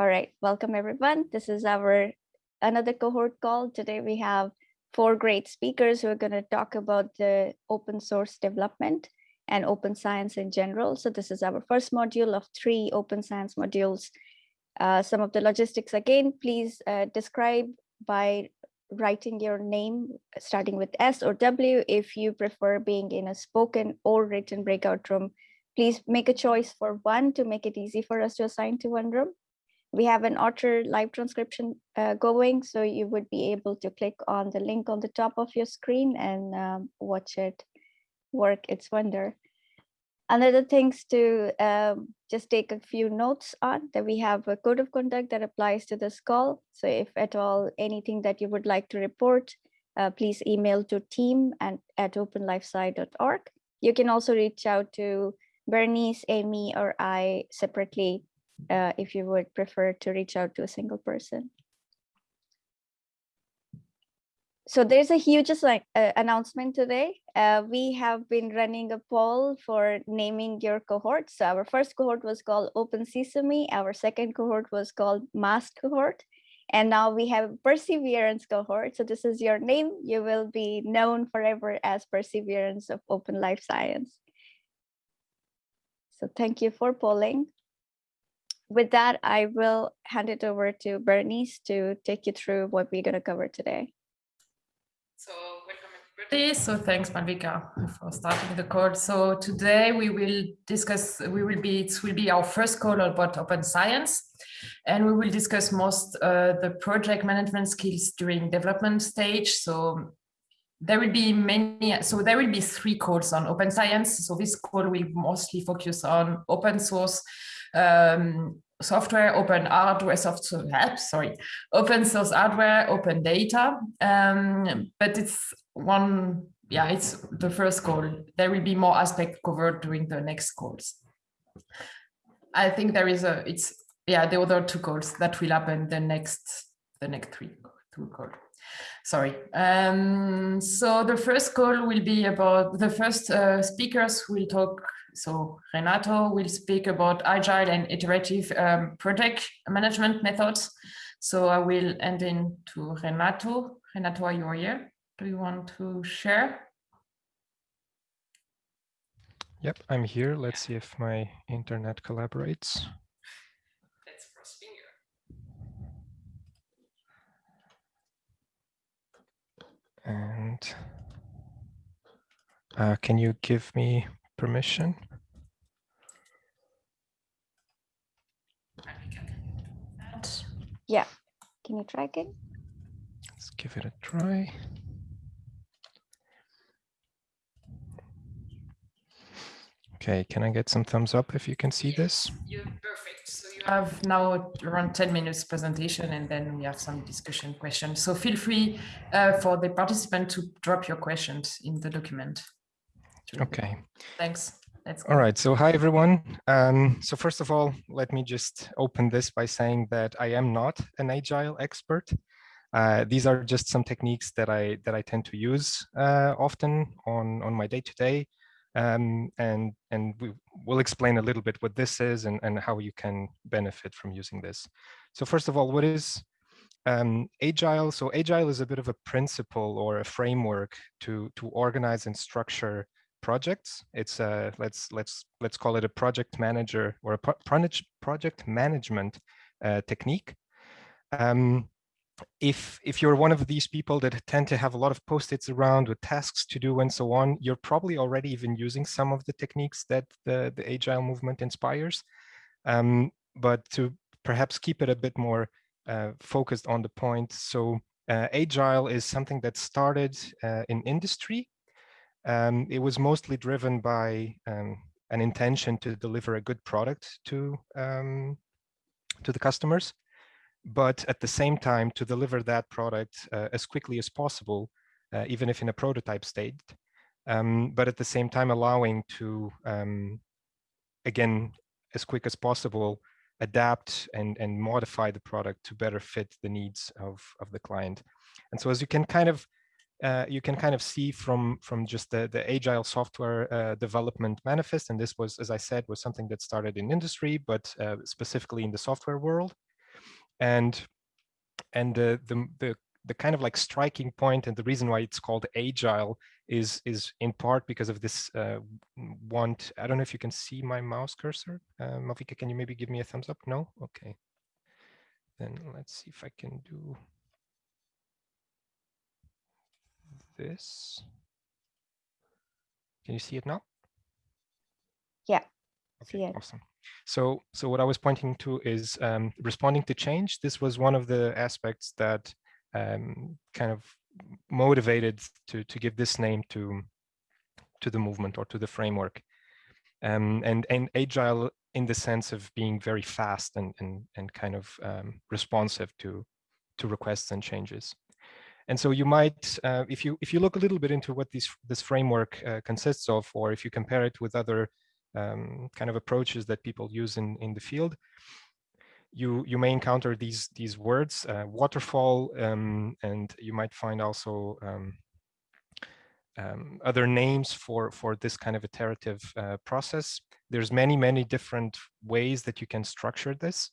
All right, welcome everyone. This is our another cohort call. Today we have four great speakers who are going to talk about the open source development and open science in general. So this is our first module of three open science modules. Uh, some of the logistics again, please uh, describe by writing your name starting with S or W. If you prefer being in a spoken or written breakout room, please make a choice for one to make it easy for us to assign to one room. We have an Otter live transcription uh, going, so you would be able to click on the link on the top of your screen and um, watch it work its wonder. Another things to um, just take a few notes on that we have a code of conduct that applies to this call. So if at all anything that you would like to report, uh, please email to team and at openlifesci.org. You can also reach out to Bernice, Amy, or I separately uh, if you would prefer to reach out to a single person. So there's a huge like, uh, announcement today. Uh, we have been running a poll for naming your cohort. So our first cohort was called Open Sesame. Our second cohort was called Mask cohort. And now we have Perseverance cohort. So this is your name. You will be known forever as Perseverance of Open Life Science. So thank you for polling. With that, I will hand it over to Bernice to take you through what we're going to cover today. So welcome everybody. So thanks Malvika for starting the call. So today we will discuss, we will be, it will be our first call about open science. And we will discuss most uh, the project management skills during development stage. So there will be many, so there will be three calls on open science. So this call will mostly focus on open source um, software, open hardware, software, sorry, open source hardware, open data. Um, but it's one, yeah, it's the first call. There will be more aspects covered during the next calls. I think there is a, it's, yeah, the other two calls that will happen the next, the next three, two calls sorry. Um, so the first call will be about the first uh, speakers will talk. So Renato will speak about agile and iterative um, project management methods. So I will end in to Renato. Renato, are you here? Do you want to share? Yep, I'm here. Let's see if my internet collaborates. And uh, can you give me permission? Yeah, can you try again? Let's give it a try. Okay, can I get some thumbs up if you can see this? You're perfect. So you have now around 10 minutes presentation and then we have some discussion questions. So feel free uh, for the participant to drop your questions in the document. Okay. Thanks. Let's all right. So hi, everyone. Um, so first of all, let me just open this by saying that I am not an agile expert. Uh, these are just some techniques that I that I tend to use uh, often on on my day to day um, and and we will explain a little bit what this is and, and how you can benefit from using this. So first of all, what is um, agile? So agile is a bit of a principle or a framework to to organize and structure projects. It's a let's let's let's call it a project manager or a pro project management uh, technique. Um, if if you're one of these people that tend to have a lot of post-its around with tasks to do and so on, you're probably already even using some of the techniques that the, the agile movement inspires. Um, but to perhaps keep it a bit more uh, focused on the point. So uh, agile is something that started uh, in industry. Um, it was mostly driven by um, an intention to deliver a good product to um, to the customers but at the same time to deliver that product uh, as quickly as possible, uh, even if in a prototype state, um, but at the same time allowing to, um, again, as quick as possible, adapt and, and modify the product to better fit the needs of, of the client. And so as you can kind of uh, you can kind of see from from just the the agile software uh, development manifest and this was as i said was something that started in industry but uh, specifically in the software world And and the, the the the kind of like striking point and the reason why it's called agile is is in part because of this uh, want. I don't know if you can see my mouse cursor. Uh, Malvika, can you maybe give me a thumbs up? No. Okay. Then let's see if I can do this. Can you see it now? Yeah. Okay, see it. awesome. So, so what I was pointing to is um, responding to change. This was one of the aspects that um, kind of motivated to to give this name to to the movement or to the framework. Um, and and agile in the sense of being very fast and and and kind of um, responsive to to requests and changes. And so you might, uh, if you if you look a little bit into what this this framework uh, consists of, or if you compare it with other um, kind of approaches that people use in in the field, you you may encounter these these words, uh, waterfall, um, and you might find also um, um, other names for for this kind of iterative uh, process. There's many many different ways that you can structure this.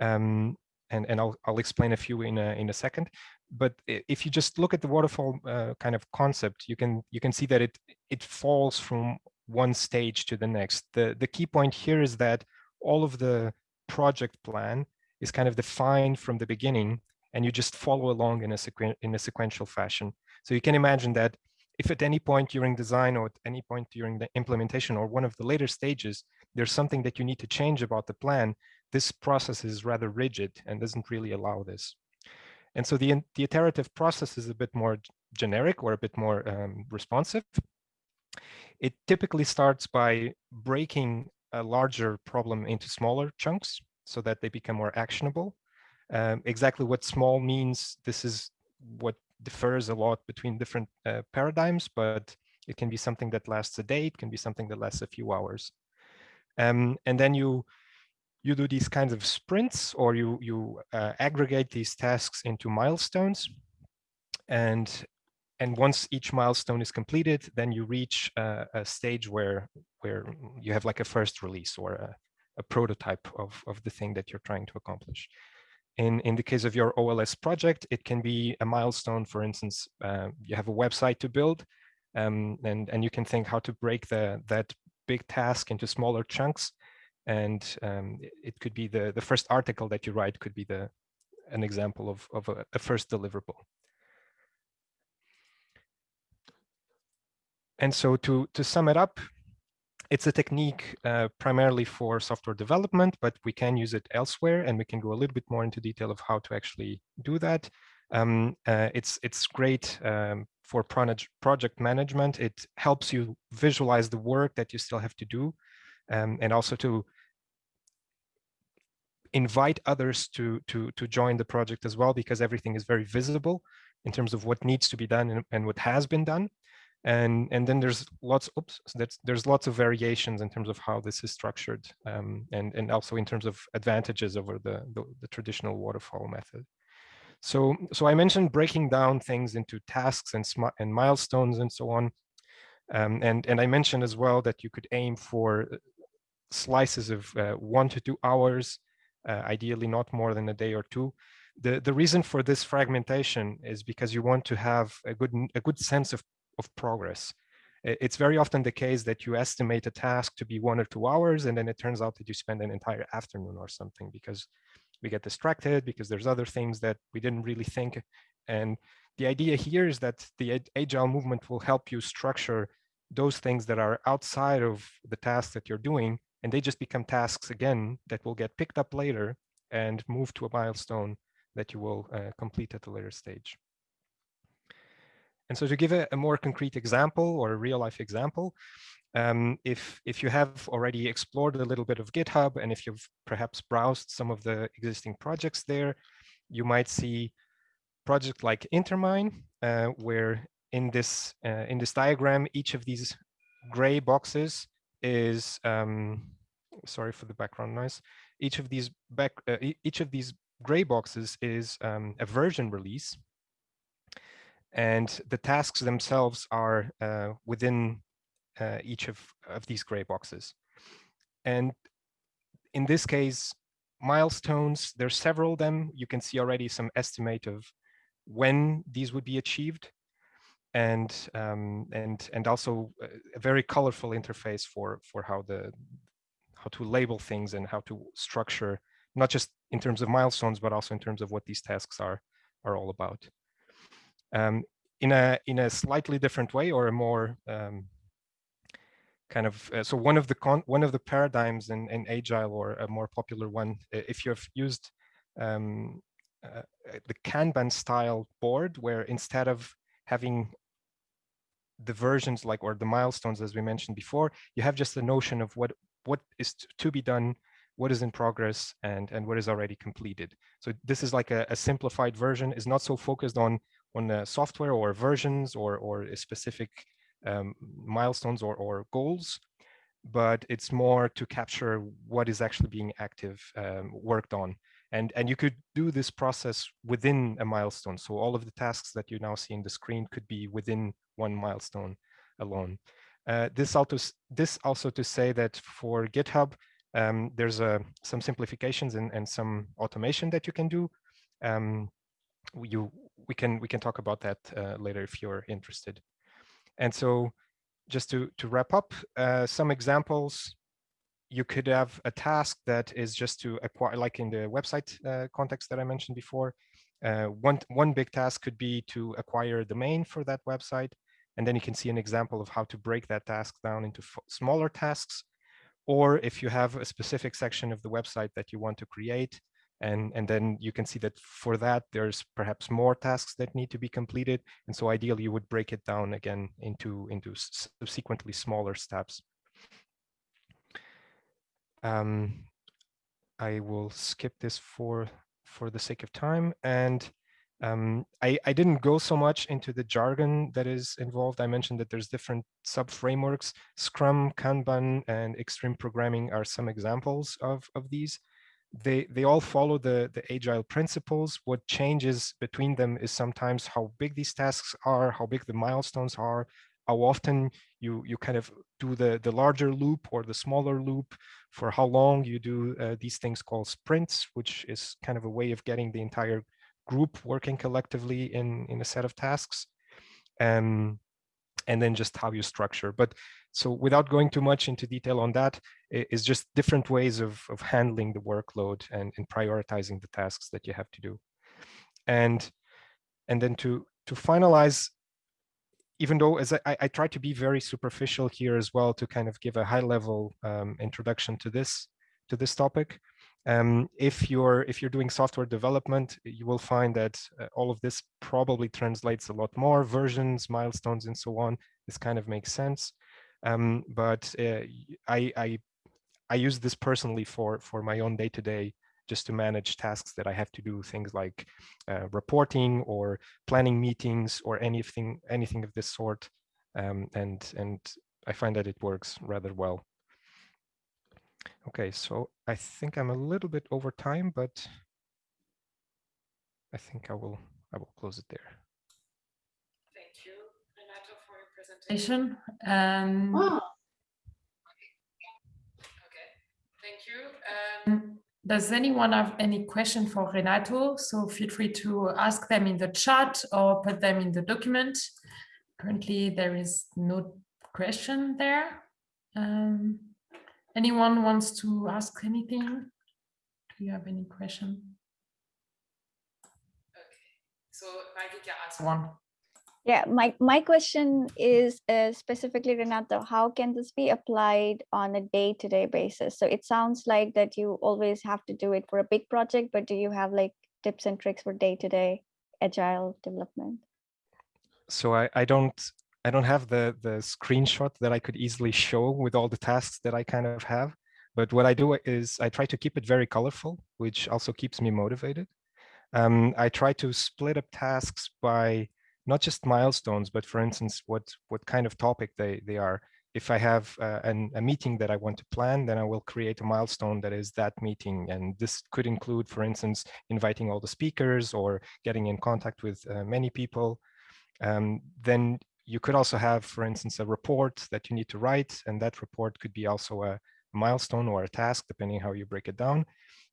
Um, and, and I'll, I'll explain a few in a, in a second. But if you just look at the waterfall uh, kind of concept, you can you can see that it it falls from one stage to the next. The the key point here is that all of the project plan is kind of defined from the beginning, and you just follow along in a sequen in a sequential fashion. So you can imagine that if at any point during design or at any point during the implementation or one of the later stages, there's something that you need to change about the plan, this process is rather rigid and doesn't really allow this. And so the, the iterative process is a bit more generic or a bit more um, responsive. It typically starts by breaking a larger problem into smaller chunks so that they become more actionable. Um, exactly what small means, this is what differs a lot between different uh, paradigms, but it can be something that lasts a day, it can be something that lasts a few hours. Um, and then you you do these kinds of sprints or you, you uh, aggregate these tasks into milestones. And, and once each milestone is completed, then you reach uh, a stage where, where you have like a first release or a, a prototype of, of the thing that you're trying to accomplish. In, in the case of your OLS project, it can be a milestone. For instance, uh, you have a website to build, um, and, and you can think how to break the, that big task into smaller chunks and um, it could be the the first article that you write could be the an example of of a, a first deliverable and so to to sum it up it's a technique uh, primarily for software development but we can use it elsewhere and we can go a little bit more into detail of how to actually do that um, uh, it's it's great um, for project management it helps you visualize the work that you still have to do um, and also to invite others to, to, to join the project as well, because everything is very visible in terms of what needs to be done and, and what has been done. And, and then there's lots, oops, so there's lots of variations in terms of how this is structured um, and, and also in terms of advantages over the, the, the traditional waterfall method. So, so I mentioned breaking down things into tasks and, and milestones and so on. Um, and, and I mentioned as well that you could aim for uh, slices of uh, one to two hours uh, ideally not more than a day or two. The, the reason for this fragmentation is because you want to have a good, a good sense of, of progress. It's very often the case that you estimate a task to be one or two hours, and then it turns out that you spend an entire afternoon or something because we get distracted, because there's other things that we didn't really think. And the idea here is that the agile movement will help you structure those things that are outside of the task that you're doing and they just become tasks again that will get picked up later and move to a milestone that you will uh, complete at a later stage. And so to give a, a, more concrete example or a real life example, um, if, if you have already explored a little bit of GitHub and if you've perhaps browsed some of the existing projects there, you might see project like Intermine, uh, where in this, uh, in this diagram, each of these gray boxes is um, sorry for the background noise. Each of these back uh, each of these gray boxes is um, a version release, and the tasks themselves are uh, within uh, each of of these gray boxes. And in this case, milestones, there's several of them. You can see already some estimate of when these would be achieved and um, and and also a very colorful interface for for how the how to label things and how to structure not just in terms of milestones but also in terms of what these tasks are are all about um, in a in a slightly different way or a more um, kind of uh, so one of the con one of the paradigms in, in agile or a more popular one if you have used um, uh, the kanban style board where instead of having the versions like or the milestones as we mentioned before you have just the notion of what what is to be done what is in progress and and what is already completed. So this is like a, a simplified version is not so focused on on uh, software or versions or or specific um, milestones or or goals but it's more to capture what is actually being active um, worked on and and you could do this process within a milestone so all of the tasks that you now see in the screen could be within one milestone alone. Uh, this, also, this also to say that for GitHub, um, there's uh, some simplifications and, and some automation that you can do. Um, you, we can we can talk about that uh, later if you're interested. And so, just to to wrap up, uh, some examples. You could have a task that is just to acquire, like in the website uh, context that I mentioned before. Uh, one one big task could be to acquire a domain for that website. And then you can see an example of how to break that task down into smaller tasks. Or if you have a specific section of the website that you want to create, and, and then you can see that for that, there's perhaps more tasks that need to be completed. And so ideally, you would break it down again into, into subsequently smaller steps. Um, I will skip this for, for the sake of time. And um, I, I, didn't go so much into the jargon that is involved. I mentioned that there's different sub-frameworks. Scrum, Kanban, and Extreme Programming are some examples of, of these. They, they all follow the, the agile principles. What changes between them is sometimes how big these tasks are, how big the milestones are, how often you, you kind of do the, the larger loop or the smaller loop, for how long you do uh, these things called sprints, which is kind of a way of getting the entire group working collectively in, in a set of tasks. Um, and then just how you structure. But so without going too much into detail on that, it's just different ways of, of handling the workload and, and prioritizing the tasks that you have to do. And, and then to, to finalize, even though as I, I try to be very superficial here as well to kind of give a high level um, introduction to this, to this topic, um, if you're if you're doing software development, you will find that uh, all of this probably translates a lot more versions, milestones, and so on. This kind of makes sense. Um, but uh, I, I I use this personally for for my own day to day, just to manage tasks that I have to do, things like uh, reporting or planning meetings or anything anything of this sort. Um, and and I find that it works rather well. Okay, so I think I'm a little bit over time, but I think I will I will close it there. Thank you, Renato, for your presentation. Um, oh. Okay, thank you. Um, does anyone have any question for Renato? So feel free to ask them in the chat or put them in the document. Currently, there is no question there. Um, Anyone wants to ask anything? Do you have any question? Okay, so Malvika ask one. Yeah, my, my question is uh, specifically, Renato, how can this be applied on a day-to-day -day basis? So it sounds like that you always have to do it for a big project, but do you have like tips and tricks for day-to-day -day agile development? So I, I don't I don't have the, the screenshot that I could easily show with all the tasks that I kind of have. But what I do is I try to keep it very colorful, which also keeps me motivated. Um, I try to split up tasks by not just milestones, but for instance, what, what kind of topic they, they are. If I have uh, an, a meeting that I want to plan, then I will create a milestone that is that meeting. And this could include, for instance, inviting all the speakers or getting in contact with uh, many people. Um, then you could also have, for instance, a report that you need to write, and that report could be also a milestone or a task, depending how you break it down.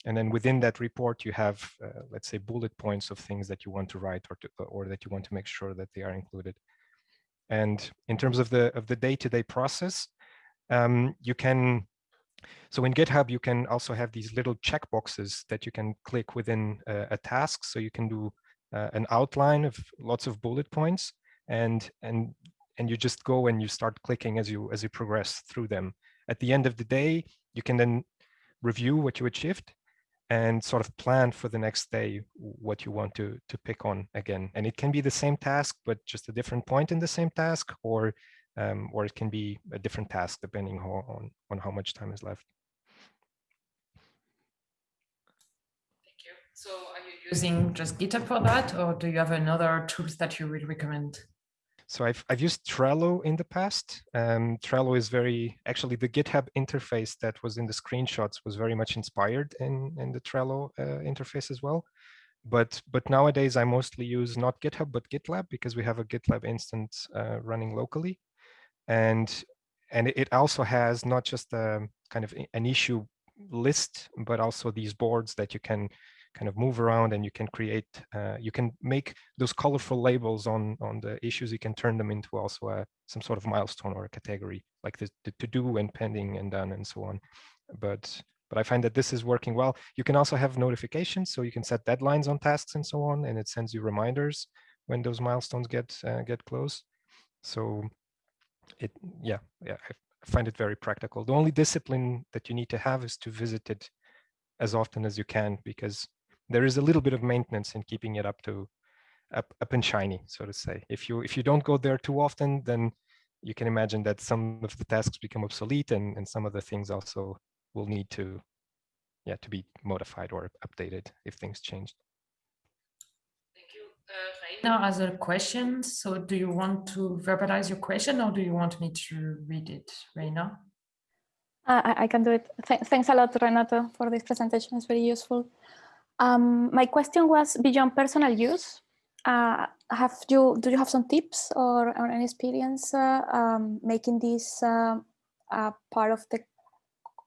and then within that report, you have, uh, let's say, bullet points of things that you want to write or, to, or that you want to make sure that they are included. And in terms of the of the day-to-day -day process, um, you can, so in GitHub, you can also have these little checkboxes that you can click within uh, a task. So you can do uh, an outline of lots of bullet points and, and, and you just go and you start clicking as you, as you progress through them. At the end of the day, you can then review what you achieved and sort of plan for the next day what you want to to pick on again. And it can be the same task but just a different point in the same task or um, or it can be a different task depending on on how much time is left. Thank you. So using just github for that or do you have another tools that you would recommend so I've, I've used Trello in the past. Um, Trello is very, actually the GitHub interface that was in the screenshots was very much inspired in, in the Trello uh, interface as well. But, but nowadays I mostly use not GitHub, but GitLab because we have a GitLab instance uh, running locally. And, and it also has not just a kind of an issue list, but also these boards that you can kind of move around and you can create, uh, you can make those colorful labels on, on the issues, you can turn them into also a, some sort of milestone or a category, like the, the to do and pending and done and so on. But, but I find that this is working well. You can also have notifications, so you can set deadlines on tasks and so on, and it sends you reminders when those milestones get uh, get close. So it, yeah, yeah, I find it very practical. The only discipline that you need to have is to visit it as often as you can, because there is a little bit of maintenance in keeping it up to up, up and shiny, so to say. If you if you don't go there too often, then you can imagine that some of the tasks become obsolete and, and some of the things also will need to yeah to be modified or updated if things change. Thank you. Uh, Reina has a question. So do you want to verbalize your question or do you want me to read it, Reina? Uh, I, I, can do it. Th thanks a lot, Renato, for this presentation. It's very useful. Um, my question was beyond personal use. Uh, have you do you have some tips or, or any experience uh, um, making this uh, part of the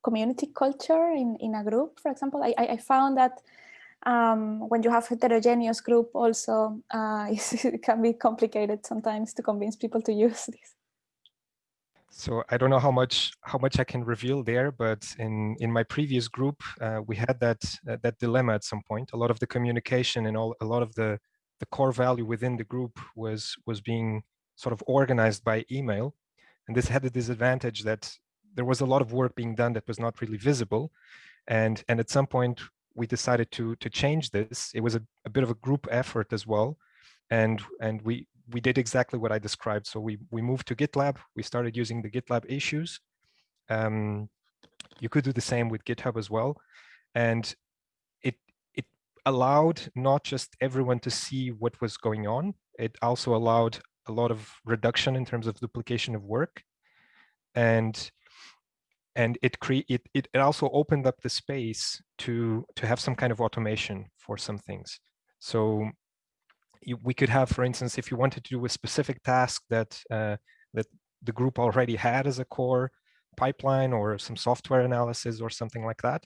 community culture in, in a group, for example? I, I found that um, when you have a heterogeneous group also, uh, it can be complicated sometimes to convince people to use this. So I don't know how much how much I can reveal there, but in in my previous group, uh, we had that uh, that dilemma at some point. A lot of the communication and all a lot of the the core value within the group was was being sort of organized by email, and this had the disadvantage that there was a lot of work being done that was not really visible, and and at some point we decided to to change this. It was a, a bit of a group effort as well, and and we we did exactly what I described. So we, we moved to GitLab. We started using the GitLab issues. Um, you could do the same with GitHub as well. And it, it allowed not just everyone to see what was going on, it also allowed a lot of reduction in terms of duplication of work. And and it create it, it also opened up the space to to have some kind of automation for some things so we could have, for instance, if you wanted to do a specific task that uh, that the group already had as a core pipeline or some software analysis or something like that,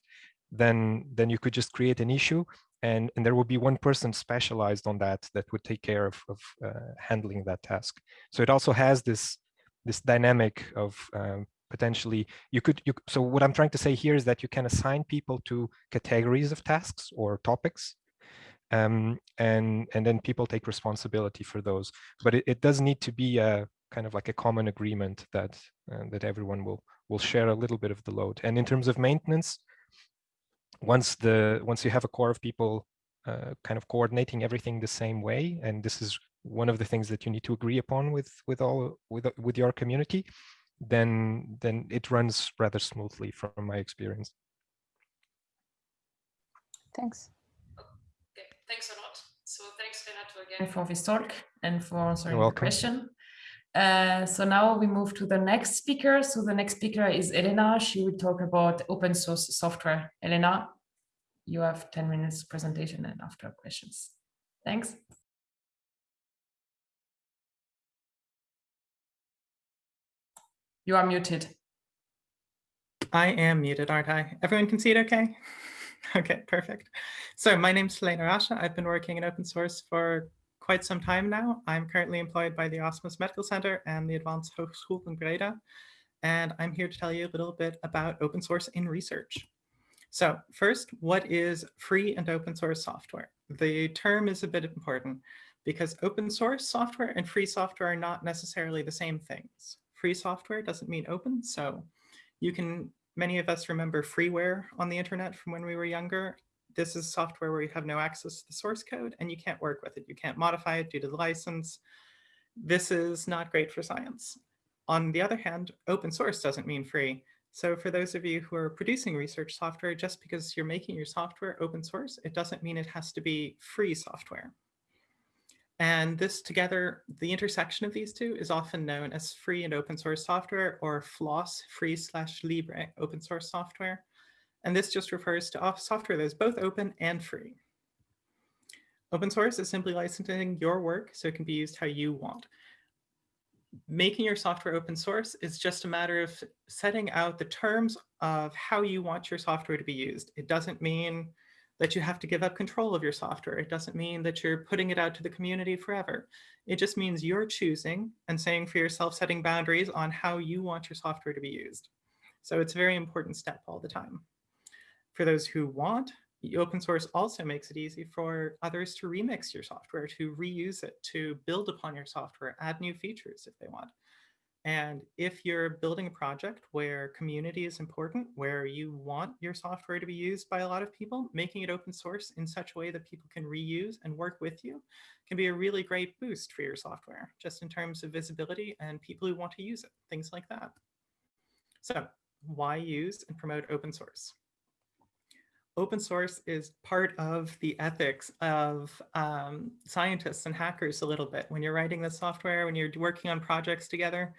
then then you could just create an issue and, and there would be one person specialized on that that would take care of, of uh, handling that task. So it also has this this dynamic of um, potentially you could you so what i'm trying to say here is that you can assign people to categories of tasks or topics um, and and then people take responsibility for those. But it, it does need to be a kind of like a common agreement that uh, that everyone will will share a little bit of the load. And in terms of maintenance, once the once you have a core of people uh, kind of coordinating everything the same way, and this is one of the things that you need to agree upon with with all with with your community, then then it runs rather smoothly from my experience. Thanks. Thanks a lot. So thanks, Renato, again for this talk and for answering the question. Uh, so now we move to the next speaker. So the next speaker is Elena. She will talk about open source software. Elena, you have 10 minutes presentation and after questions. Thanks. You are muted. I am muted, aren't I? Everyone can see it okay? Okay, perfect. So my name's Helena Rasche. I've been working in open source for quite some time now. I'm currently employed by the Erasmus Medical Center and the Avans Hogeschool in Breda. And I'm here to tell you a little bit about open source in research. So first, what is free and open source software? The term is a bit important because open source software and free software are not necessarily the same things. Free software doesn't mean open. So you can, many of us remember freeware on the internet from when we were younger. This is software where you have no access to the source code and you can't work with it. You can't modify it due to the license. This is not great for science. On the other hand, open source doesn't mean free. So for those of you who are producing research software, just because you're making your software open source, it doesn't mean it has to be free software. And this together, the intersection of these two is often known as free and open source software or FLOSS, free slash libre open source software. And this just refers to software that is both open and free. Open source is simply licensing your work so it can be used how you want making your software open source is just a matter of setting out the terms of how you want your software to be used. It doesn't mean that you have to give up control of your software. It doesn't mean that you're putting it out to the community forever. It just means you're choosing and saying for yourself, setting boundaries on how you want your software to be used. So it's a very important step all the time. For those who want open source also makes it easy for others to remix your software, to reuse it, to build upon your software, add new features if they want. And if you're building a project where community is important, where you want your software to be used by a lot of people, making it open source in such a way that people can reuse and work with you can be a really great boost for your software, just in terms of visibility and people who want to use it, things like that. So why use and promote open source? Open source is part of the ethics of um, scientists and hackers a little bit. When you're writing the software, when you're working on projects together,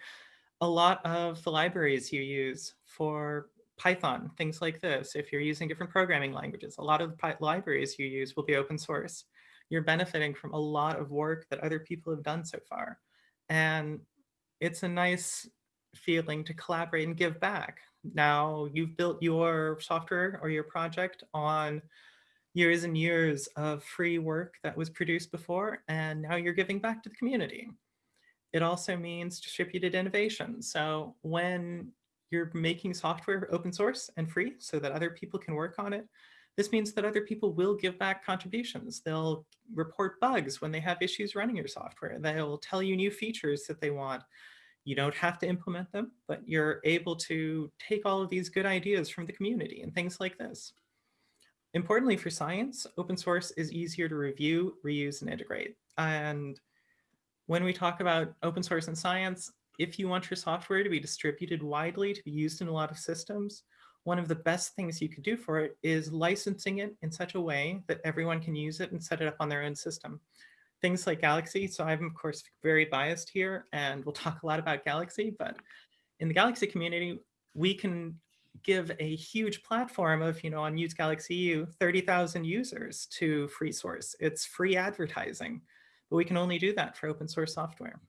a lot of the libraries you use for Python, things like this, if you're using different programming languages, a lot of the libraries you use will be open source. You're benefiting from a lot of work that other people have done so far. And it's a nice feeling to collaborate and give back. Now you've built your software or your project on years and years of free work that was produced before, and now you're giving back to the community. It also means distributed innovation. So when you're making software open source and free so that other people can work on it, this means that other people will give back contributions. They'll report bugs when they have issues running your software. They'll tell you new features that they want. You don't have to implement them, but you're able to take all of these good ideas from the community and things like this. Importantly for science, open source is easier to review, reuse, and integrate. And when we talk about open source in science, if you want your software to be distributed widely, to be used in a lot of systems, one of the best things you could do for it is licensing it in such a way that everyone can use it and set it up on their own system things like Galaxy. So I'm of course very biased here and we'll talk a lot about Galaxy, but in the Galaxy community, we can give a huge platform of, you know, on Use Galaxy EU, 30,000 users to free source. It's free advertising, but we can only do that for open source software.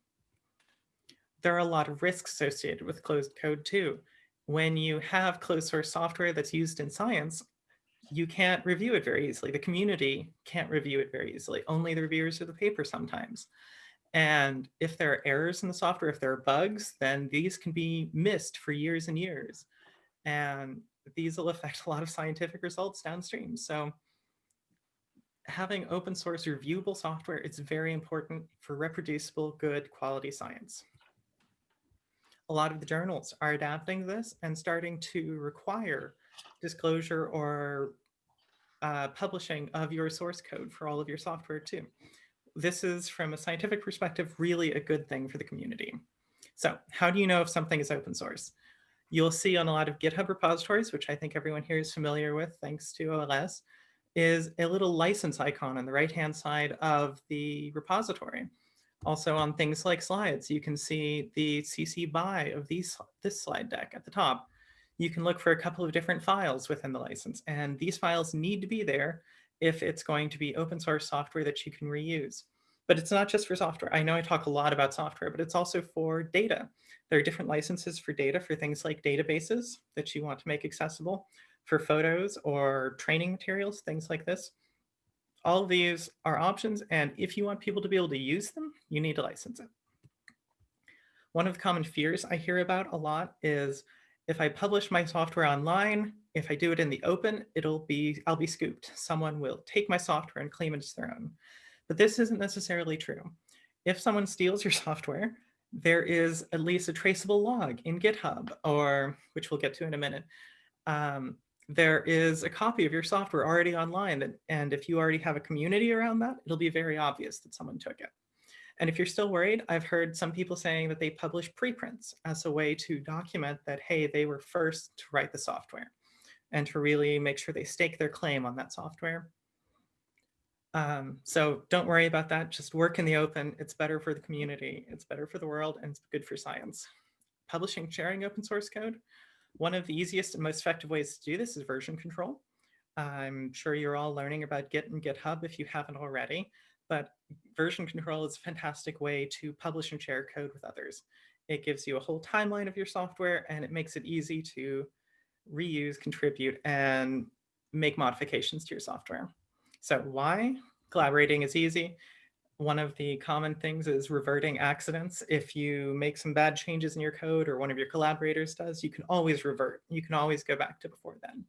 There are a lot of risks associated with closed code too. When you have closed source software that's used in science, you can't review it very easily. The community can't review it very easily. Only the reviewers of the paper sometimes. And if there are errors in the software, if there are bugs, then these can be missed for years and years. And these will affect a lot of scientific results downstream. So having open source reviewable software is very important for reproducible, good quality science. A lot of the journals are adapting this and starting to require disclosure or uh, publishing of your source code for all of your software too. This is, from a scientific perspective, really a good thing for the community. So how do you know if something is open source? You'll see on a lot of GitHub repositories, which I think everyone here is familiar with, thanks to OLS, is a little license icon on the right-hand side of the repository. Also on things like slides, you can see the CC BY of these, this slide deck at the top you can look for a couple of different files within the license. And these files need to be there if it's going to be open source software that you can reuse. But it's not just for software. I know I talk a lot about software, but it's also for data. There are different licenses for data for things like databases that you want to make accessible. for photos or training materials, things like this. All of these are options, and if you want people to be able to use them, you need to license it. One of the common fears I hear about a lot is if I publish my software online, if I do it in the open, it'll be, I'll be scooped. Someone will take my software and claim it's their own. But this isn't necessarily true. If someone steals your software, there is at least a traceable log in GitHub, or which we'll get to in a minute. Um, there is a copy of your software already online, that, and if you already have a community around that, it'll be very obvious that someone took it. And if you're still worried, I've heard some people saying that they publish preprints as a way to document that, hey, they were first to write the software and to really make sure they stake their claim on that software. Um, so don't worry about that. Just work in the open. It's better for the community. It's better for the world and it's good for science. Publishing, sharing open source code. One of the easiest and most effective ways to do this is version control. I'm sure you're all learning about Git and GitHub if you haven't already but version control is a fantastic way to publish and share code with others. It gives you a whole timeline of your software and it makes it easy to reuse, contribute, and make modifications to your software. So why? Collaborating is easy. One of the common things is reverting accidents. If you make some bad changes in your code or one of your collaborators does, you can always revert. You can always go back to before then.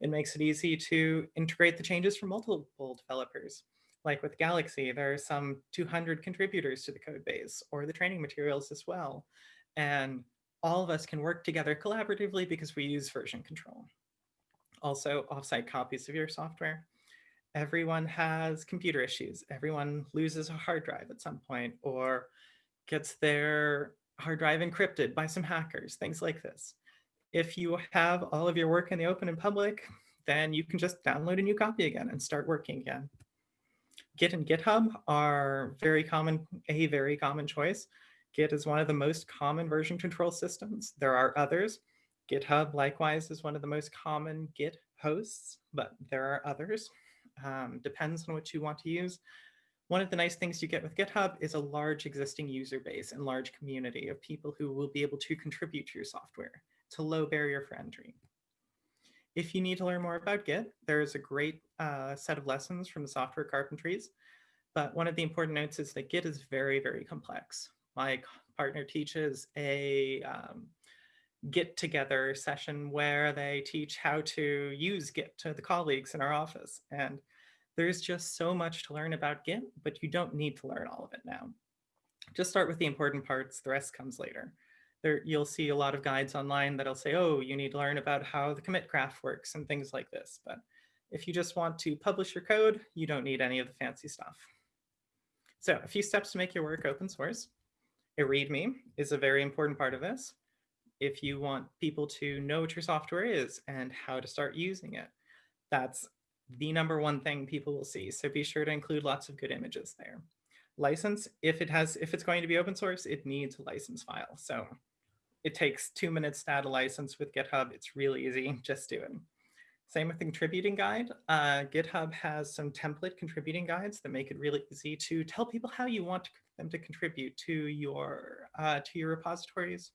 It makes it easy to integrate the changes from multiple developers like with Galaxy, there are some 200 contributors to the code base or the training materials as well. And all of us can work together collaboratively because we use version control. Also, offsite copies of your software. Everyone has computer issues. Everyone loses a hard drive at some point or gets their hard drive encrypted by some hackers, things like this. If you have all of your work in the open and public, then you can just download a new copy again and start working again. Git and GitHub are very common, a very common choice. Git is one of the most common version control systems. There are others. GitHub likewise is one of the most common Git hosts, but there are others. Um, depends on what you want to use. One of the nice things you get with GitHub is a large existing user base and large community of people who will be able to contribute to your software. It's a low barrier for entry. If you need to learn more about Git, there's a great uh, set of lessons from the software carpentries. But one of the important notes is that Git is very, very complex. My partner teaches a um, get together session where they teach how to use Git to the colleagues in our office. And there's just so much to learn about Git, but you don't need to learn all of it now. Just start with the important parts, the rest comes later there you'll see a lot of guides online that'll say, oh, you need to learn about how the commit graph works and things like this. But if you just want to publish your code, you don't need any of the fancy stuff. So a few steps to make your work open source. A README is a very important part of this. If you want people to know what your software is and how to start using it, that's the number one thing people will see. So be sure to include lots of good images there. License, if it has, if it's going to be open source, it needs a license file. So it takes two minutes to add a license with GitHub. It's really easy, just do it. Same with the contributing guide. Uh, GitHub has some template contributing guides that make it really easy to tell people how you want them to contribute to your uh, to your repositories.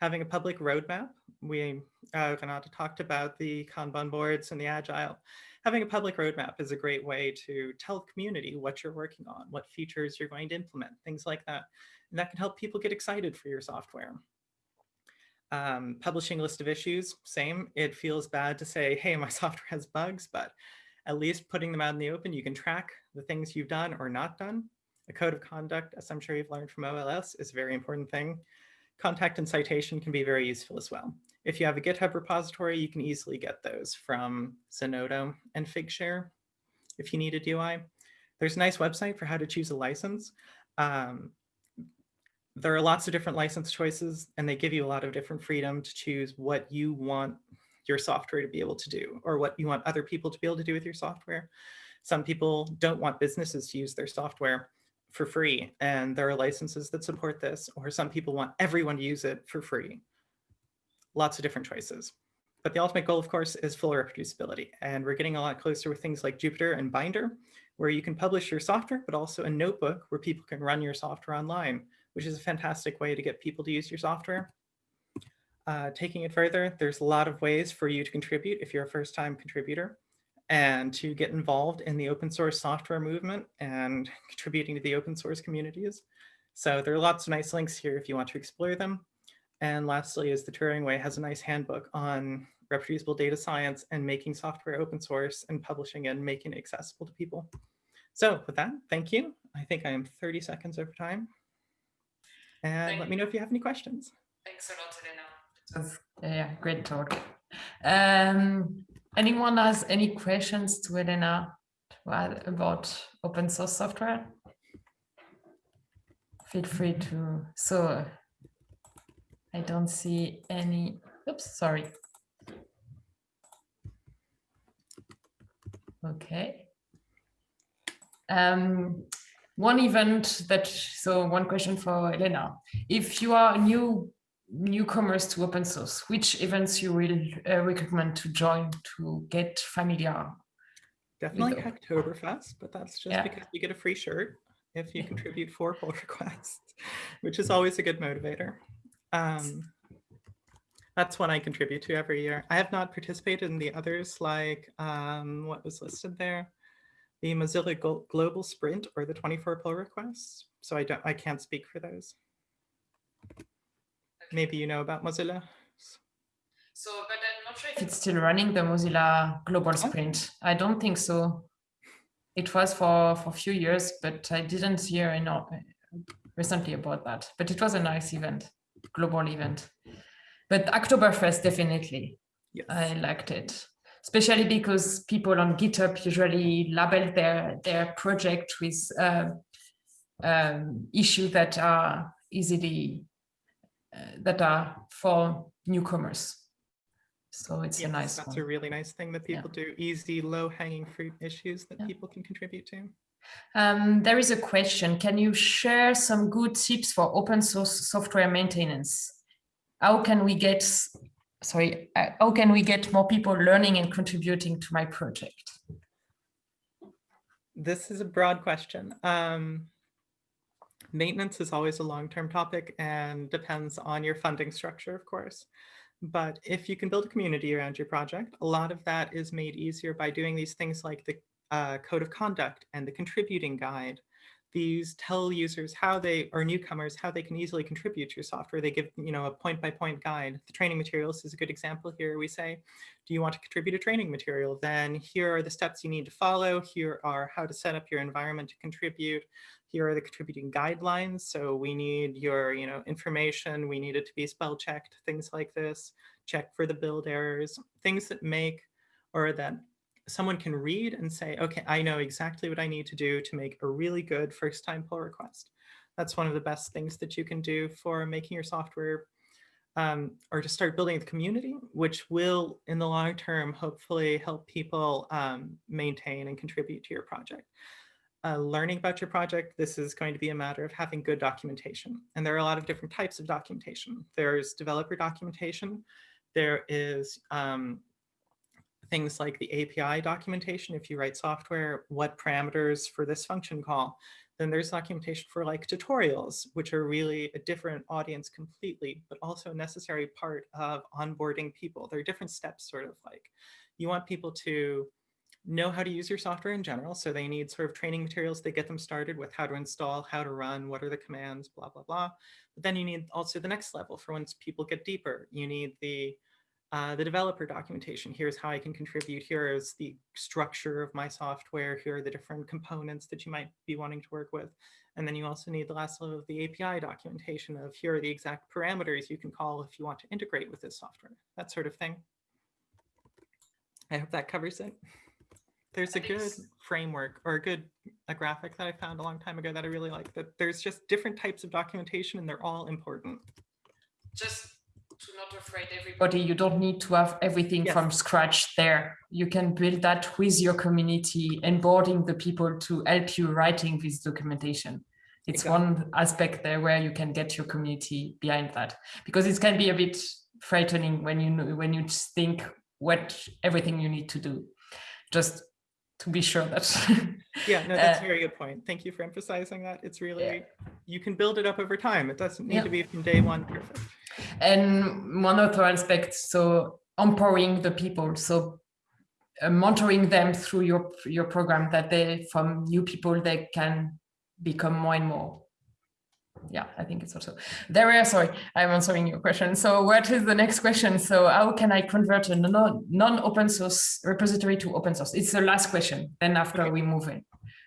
Having a public roadmap, we uh, Renato talked about the Kanban boards and the Agile. Having a public roadmap is a great way to tell the community what you're working on, what features you're going to implement, things like that. And that can help people get excited for your software. Um, publishing list of issues, same. It feels bad to say, hey, my software has bugs, but at least putting them out in the open, you can track the things you've done or not done. A code of conduct, as I'm sure you've learned from OLS, is a very important thing. Contact and citation can be very useful as well. If you have a GitHub repository, you can easily get those from Zenodo and Figshare if you need a DOI. There's a nice website for how to choose a license. Um, there are lots of different license choices and they give you a lot of different freedom to choose what you want your software to be able to do or what you want other people to be able to do with your software. Some people don't want businesses to use their software for free and there are licenses that support this or some people want everyone to use it for free. Lots of different choices. But the ultimate goal, of course, is full reproducibility. And we're getting a lot closer with things like Jupyter and Binder, where you can publish your software, but also a notebook where people can run your software online which is a fantastic way to get people to use your software. uh, taking it further, there's a lot of ways for you to contribute if you're a first time contributor and to get involved in the open source software movement and contributing to the open source communities. So there are lots of nice links here if you want to explore them. And lastly is the Turing Way has a nice handbook on reproducible data science and making software open source and publishing and making it accessible to people. So with that, thank you. I think I am 30 seconds over time. And Thank let me know if you have any questions. Thanks a lot, Elena. It was, yeah, great talk. Um, anyone has any questions to Elena about open source software? Feel free to. So I don't see any. Oops, sorry. Okay. Um, one event that, so one question for Elena. If you are new newcomers to open source, which events you will uh, recommend to join to get familiar? Definitely go. Hacktoberfest, but that's just Yeah. because you get a free shirt if you contribute four pull requests, which is always a good motivator. Um, that's one I contribute to every year. I have not participated in the others like um, what was listed there, the Mozilla Global Sprint or the 24 pull requests. So I don't, I can't speak for those. Maybe you know about Mozilla. So, but I'm not sure if it's still running the Mozilla Global Sprint. I don't think so. It was for for a few years, but I didn't hear you know, recently about that. But it was a nice event, global event. But Hacktoberfest definitely, Yes. I liked it, especially because people on GitHub usually label their their project with uh, um, issues that are easily uh, that are for newcomers. So it's a nice that's one. a really nice thing that Yeah. people do. Easy, low hanging fruit issues that Yeah. people can contribute to. Um, there is a question. Can you share some good tips for open source software maintenance? How can we get, sorry, how can we get more people learning and contributing to my project? This is a broad question. Um, maintenance is always a long-term topic and depends on your funding structure, of course. But if you can build a community around your project, a lot of that is made easier by doing these things like the uh, code of conduct and the contributing guide. These tell users how they, or newcomers, how they can easily contribute to your software. They give, you know, a point-by-point guide. The training materials is a good example here. We say, do you want to contribute a training material? Then here are the steps you need to follow. Here are how to set up your environment to contribute. Here are the contributing guidelines. So we need your you know, information. We need it to be spell checked, things like this. Check for the build errors, things that make or that someone can read and say, okay, I know exactly what I need to do to make a really good first time pull request. That's one of the best things that you can do for making your software um, or to start building the community, which will in the long term, hopefully help people um, maintain and contribute to your project. Uh, learning about your project, this is going to be a matter of having good documentation. And there are a lot of different types of documentation. There's developer documentation. There is um, things like the API documentation. If you write software, what parameters for this function call, then there's documentation for like tutorials, which are really a different audience completely, but also a necessary part of onboarding people. There are different steps sort of like, you want people to know how to use your software in general. So they need sort of training materials that get them started with how to install, how to run, what are the commands, blah, blah, blah. But then you need also the next level for once people get deeper. You need the uh, the developer documentation. Here's how I can contribute. Here is the structure of my software. Here are the different components that you might be wanting to work with. And then you also need the last level of the API documentation of here are the exact parameters you can call if you want to integrate with this software, that sort of thing. I hope that covers it. There's a good framework or a good a graphic that I found a long time ago that I really like that there's just different types of documentation and they're all important. Just to not afraid everybody, you don't need to have everything Yes. from scratch there. You can build that with your community, onboarding the people to help you writing this documentation. It's Exactly. one aspect there where you can get your community behind that because it can be a bit frightening when you know, when you think what everything you need to do. Just to be sure that Yeah, no, that's Uh, a very good point. Thank you for emphasizing that. It's really, Yeah. you can build it up over time. It doesn't need Yeah. to be from day one perfect. And one other aspect, so empowering the people. So uh, monitoring them through your your program that they from new people they can become more and more yeah i think it's also there are sorry i'm answering your question. So what is the next question? So how can i convert a non-open source repository to open source? It's the last question then after okay. we move in.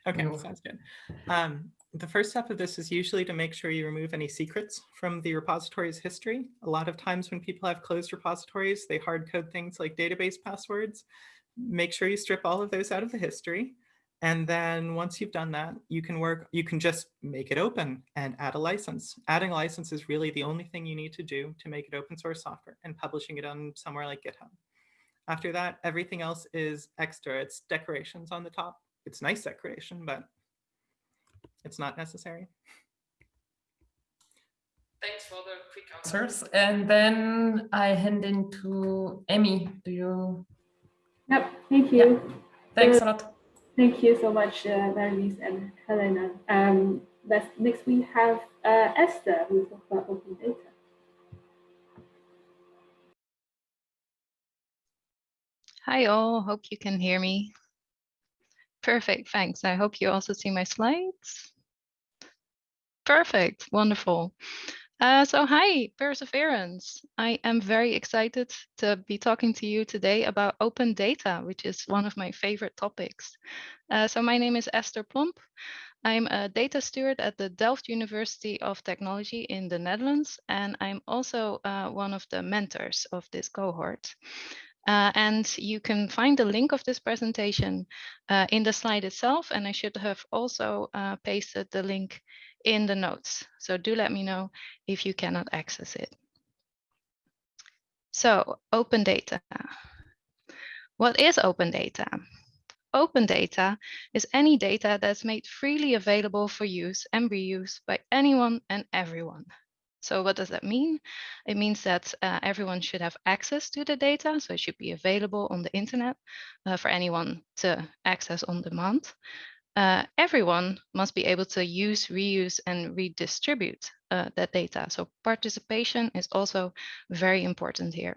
Okay move sounds good. Um, the first step of this is usually to make sure you remove any secrets from the repository's history. A lot of times when people have closed repositories they hard code things like database passwords. Make sure you strip all of those out of the history. And then once you've done that, you can work, you can just make it open and add a license. Adding a license is really the only thing you need to do to make it open source software and publishing it on somewhere like GitHub. After that, everything else is extra. It's decorations on the top. It's nice decoration, but it's not necessary. Thanks for the quick answers. And then I hand in to Emmy. Do you Yep, thank you. Yeah. Thanks a lot. Thank you so much, uh, and Helena. Um, next we have uh, Esther, who will talk about open data. Hi all, hope you can hear me. Perfect, thanks. I hope you also see my slides. Perfect, wonderful. Uh, so hi, Perseverance. I am very excited to be talking to you today about open data, which is one of my favorite topics. Uh, so my name is Esther Plomp. I'm a data steward at the Delft University of Technology in the Netherlands, and I'm also uh, one of the mentors of this cohort. Uh, and you can find the link of this presentation uh, in the slide itself, and I should have also uh, pasted the link in the notes. So do let me know if you cannot access it. So open data. What is open data? Open data is any data that's made freely available for use and reuse by anyone and everyone. So what does that mean? It means that uh, everyone should have access to the data, so it should be available on the internet uh, for anyone to access on demand uh, everyone must be able to use, reuse, and redistribute uh, that data. So participation is also very important here.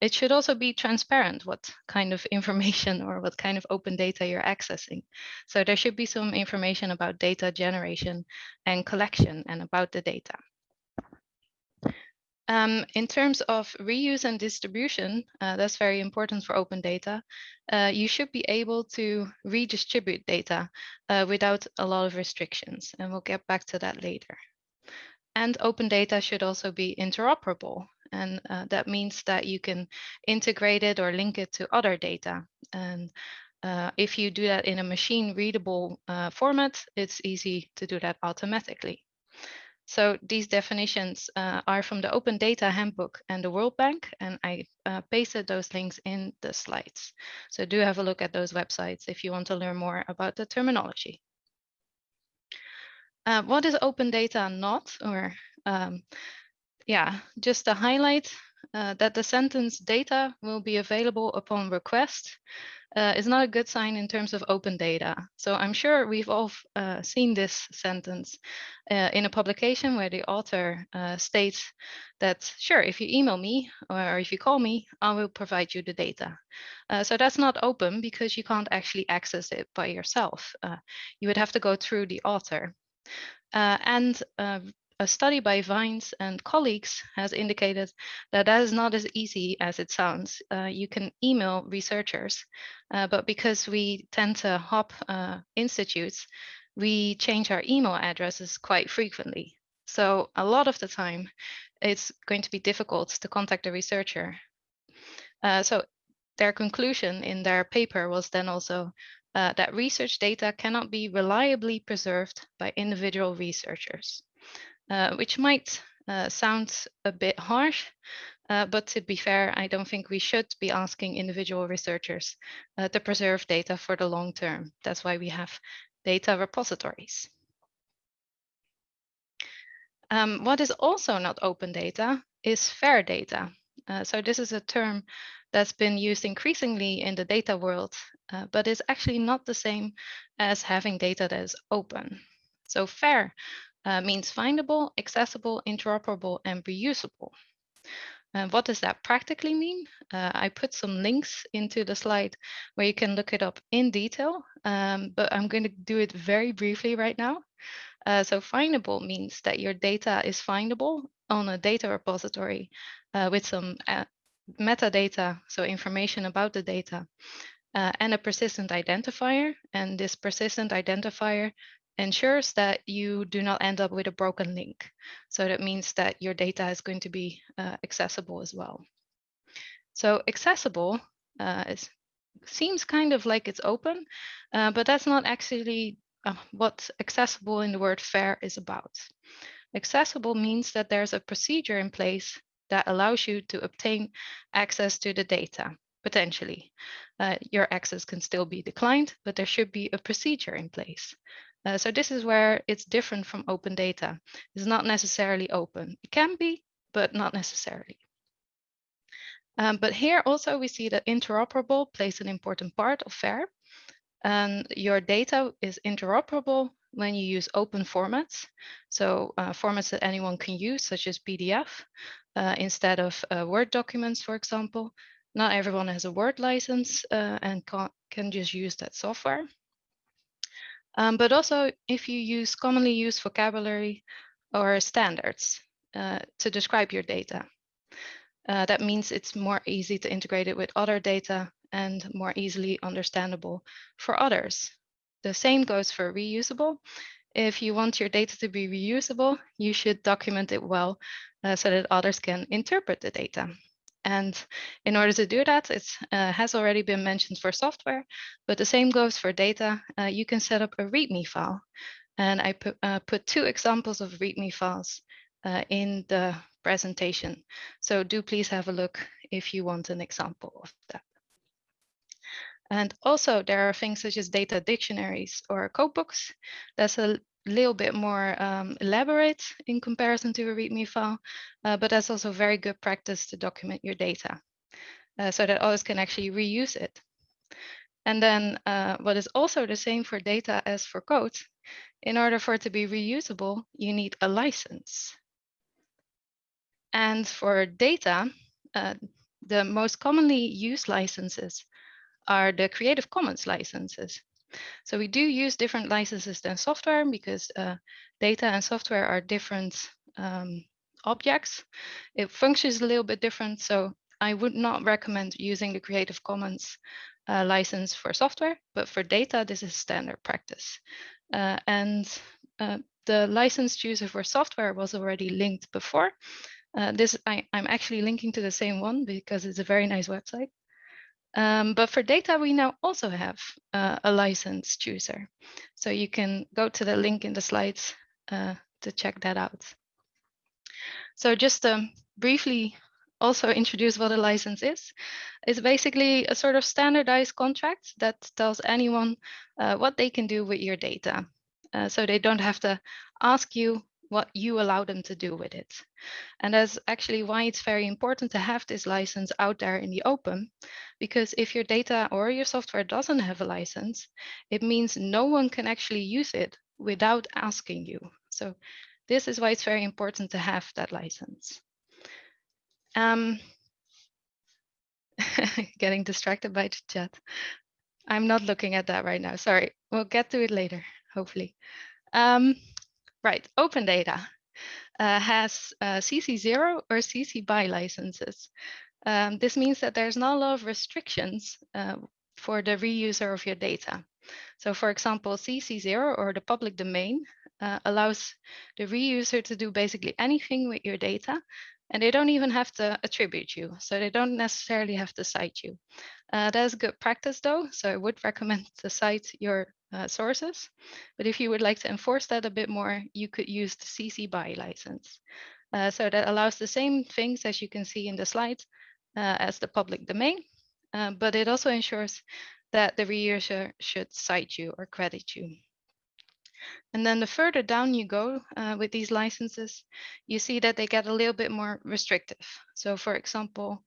It should also be transparent what kind of information or what kind of open data you're accessing. So there should be some information about data generation and collection and about the data. Um, in terms of reuse and distribution, uh, that's very important for open data. Uh, you should be able to redistribute data uh, without a lot of restrictions, and we'll get back to that later. And open data should also be interoperable, and uh, that means that you can integrate it or link it to other data. And uh, if you do that in a machine readable uh, format, it's easy to do that automatically. So these definitions uh, are from the Open Data Handbook and the World Bank, and I uh, pasted those links in the slides. So do have a look at those websites if you want to learn more about the terminology. Uh, what is open data not? Or um, yeah, just to highlight uh, that the sentence data will be available upon request uh, is not a good sign in terms of open data. So I'm sure we've all uh, seen this sentence uh, in a publication where the author uh, states that, sure, if you email me or if you call me, I will provide you the data. Uh, so that's not open because you can't actually access it by yourself. Uh, you would have to go through the author. and a study by Vines and colleagues has indicated that that is not as easy as it sounds. Uh, you can email researchers, uh, but because we tend to hop uh, institutes, we change our email addresses quite frequently. So a lot of the time, it's going to be difficult to contact a researcher. Uh, so their conclusion in their paper was then also uh, that research data cannot be reliably preserved by individual researchers. Uh, which might uh, sound a bit harsh, uh, but to be fair, I don't think we should be asking individual researchers uh, to preserve data for the long term. That's why we have data repositories. Um, what is also not open data is fair data. Uh, so this is a term that's been used increasingly in the data world, but is actually not the same as having data that is open. So fair uh, means findable, accessible, interoperable, and reusable. And what does that practically mean? Uh, I put some links into the slide where you can look it up in detail, um, but I'm going to do it very briefly right now. Uh, so findable means that your data is findable on a data repository uh, with some uh, metadata, so information about the data, uh, and a persistent identifier. And this persistent identifier ensures that you do not end up with a broken link. So that means that your data is going to be uh, accessible as well. So accessible uh, is, seems kind of like it's open, uh, but that's not actually uh, what accessible in the word FAIR is about. Accessible means that there's a procedure in place that allows you to obtain access to the data, potentially. Uh, your access can still be declined, but there should be a procedure in place. Uh, so this is where it's different from open data. It's not necessarily open. It can be, but not necessarily. Um, but here also we see that interoperable plays an important part of FAIR. And your data is interoperable when you use open formats. So uh, formats that anyone can use, such as PDF, uh, instead of uh, Word documents, for example. Not everyone has a Word license uh, and can just use that software. Um, but also if you use commonly used vocabulary or standards uh, to describe your data. Uh, that means it's more easy to integrate it with other data and more easily understandable for others. The same goes for reusable. If you want your data to be reusable, you should document it well uh, so that others can interpret the data. And in order to do that, it uh, has already been mentioned for software, but the same goes for data. Uh, you can set up a README file. And I put, uh, put two examples of README files uh, in the presentation. So do please have a look if you want an example of that. And also there are things such as data dictionaries or codebooks. That's a little bit more um, elaborate in comparison to a README file, uh, but that's also very good practice to document your data uh, so that others can actually reuse it. And then uh, what is also the same for data as for code, in order for it to be reusable, you need a license. And for data, uh, the most commonly used licenses are the Creative Commons licenses. So we do use different licenses than software because uh, data and software are different um, objects. It functions a little bit different. So I would not recommend using the Creative Commons uh, license for software, but for data, this is standard practice. Uh, and uh, the license chooser for software was already linked before. Uh, this I, I'm actually linking to the same one because it's a very nice website. Um, but for data, we now also have uh, a license chooser. So you can go to the link in the slides uh, to check that out. So just to um, briefly also introduce what a license is. It's basically a sort of standardized contract that tells anyone uh, what they can do with your data. Uh, so they don't have to ask you what you allow them to do with it. And that's actually why it's very important to have this license out there in the open, because if your data or your software doesn't have a license, it means no one can actually use it without asking you. So this is why it's very important to have that license. Um, getting distracted by the chat. I'm not looking at that right now. Sorry, we'll get to it later, hopefully. Um, Right, open data uh, has uh, CC0 or CC BY licenses. Um, this means that there's not a lot of restrictions uh, for the reuser of your data. So for example, CC0 or the public domain uh, allows the reuser to do basically anything with your data and they don't even have to attribute you. So they don't necessarily have to cite you. Uh, that's good practice though. So I would recommend to cite your uh, sources. But if you would like to enforce that a bit more, you could use the CC BY license. Uh, so that allows the same things as you can see in the slides uh, as the public domain, uh, but it also ensures that the reuser should cite you or credit you. And then the further down you go uh, with these licenses, you see that they get a little bit more restrictive. So for example,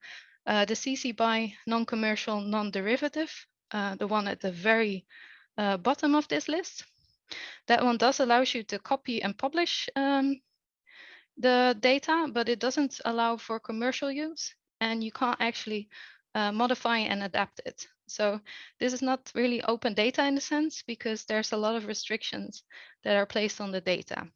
uh, the CC BY non-commercial, non-derivative, uh, the one at the very uh, bottom of this list. That one does allow you to copy and publish um, the data, but it doesn't allow for commercial use and you can't actually uh, modify and adapt it. So this is not really open data in a sense because there's a lot of restrictions that are placed on the data.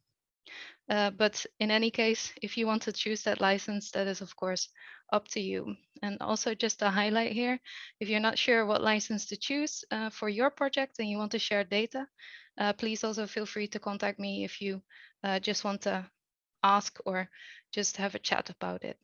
Uh, but in any case, if you want to choose that license, that is of course up to you. And also just a highlight here, if you're not sure what license to choose uh, for your project and you want to share data, uh, please also feel free to contact me if you uh, just want to ask or just have a chat about it.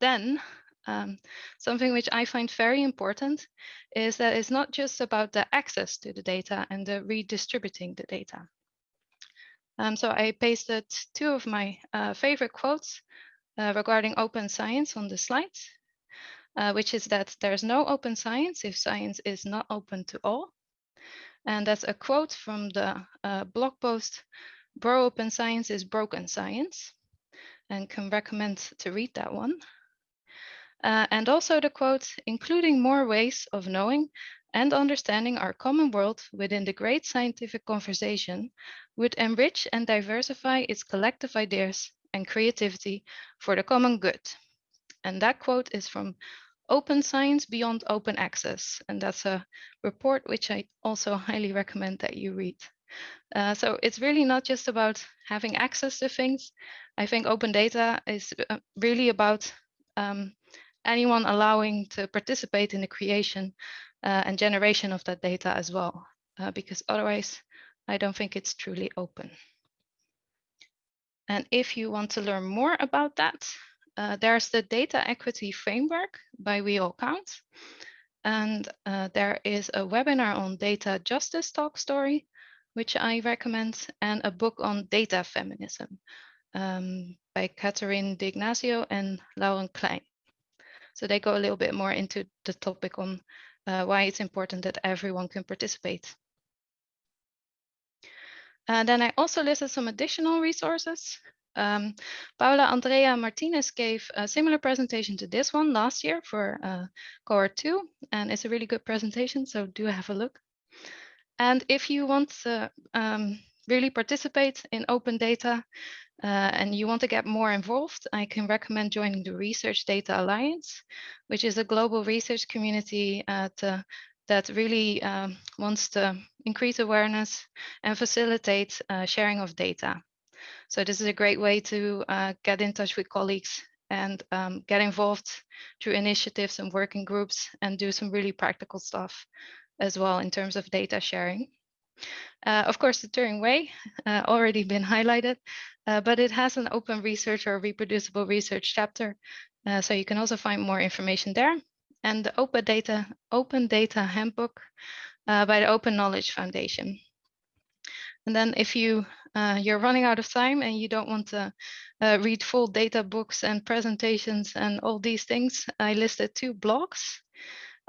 Then um, something which I find very important is that it's not just about the access to the data and the redistributing the data. Um, so I pasted two of my uh, favorite quotes uh, regarding open science on the slides, uh, which is that there's no open science if science is not open to all. And that's a quote from the uh, blog post, Bropen Science is Broken Science, and can recommend to read that one. Uh, and also the quote, including more ways of knowing and understanding our common world within the great scientific conversation would enrich and diversify its collective ideas and creativity for the common good. And that quote is from Open Science Beyond Open Access. And that's a report which I also highly recommend that you read. Uh, so it's really not just about having access to things. I think open data is uh, really about um, anyone allowing to participate in the creation uh, and generation of that data as well, uh, because otherwise I don't think it's truly open. And if you want to learn more about that, uh, there's the data equity framework by We All Count. And uh, there is a webinar on data justice talk story, which I recommend, and a book on data feminism um, by Catherine D'Ignazio and Lauren Klein. So they go a little bit more into the topic on uh, why it's important that everyone can participate. And then I also listed some additional resources. Um, Paula Andrea Martinez gave a similar presentation to this one last year for uh, cohort two, and it's a really good presentation, so do have a look. And if you want to um, really participate in open data, uh, and you want to get more involved, I can recommend joining the Research Data Alliance, which is a global research community at, uh, that really um, wants to increase awareness and facilitate uh, sharing of data. So this is a great way to uh, get in touch with colleagues and um, get involved through initiatives and working groups and do some really practical stuff as well in terms of data sharing. Uh, of course, the Turing Way uh, already been highlighted, uh, but it has an open research or reproducible research chapter. Uh, so you can also find more information there. And the Open Data, open data Handbook uh, by the Open Knowledge Foundation. And then if you, uh, you're running out of time and you don't want to read full data books and presentations and all these things, I listed two blogs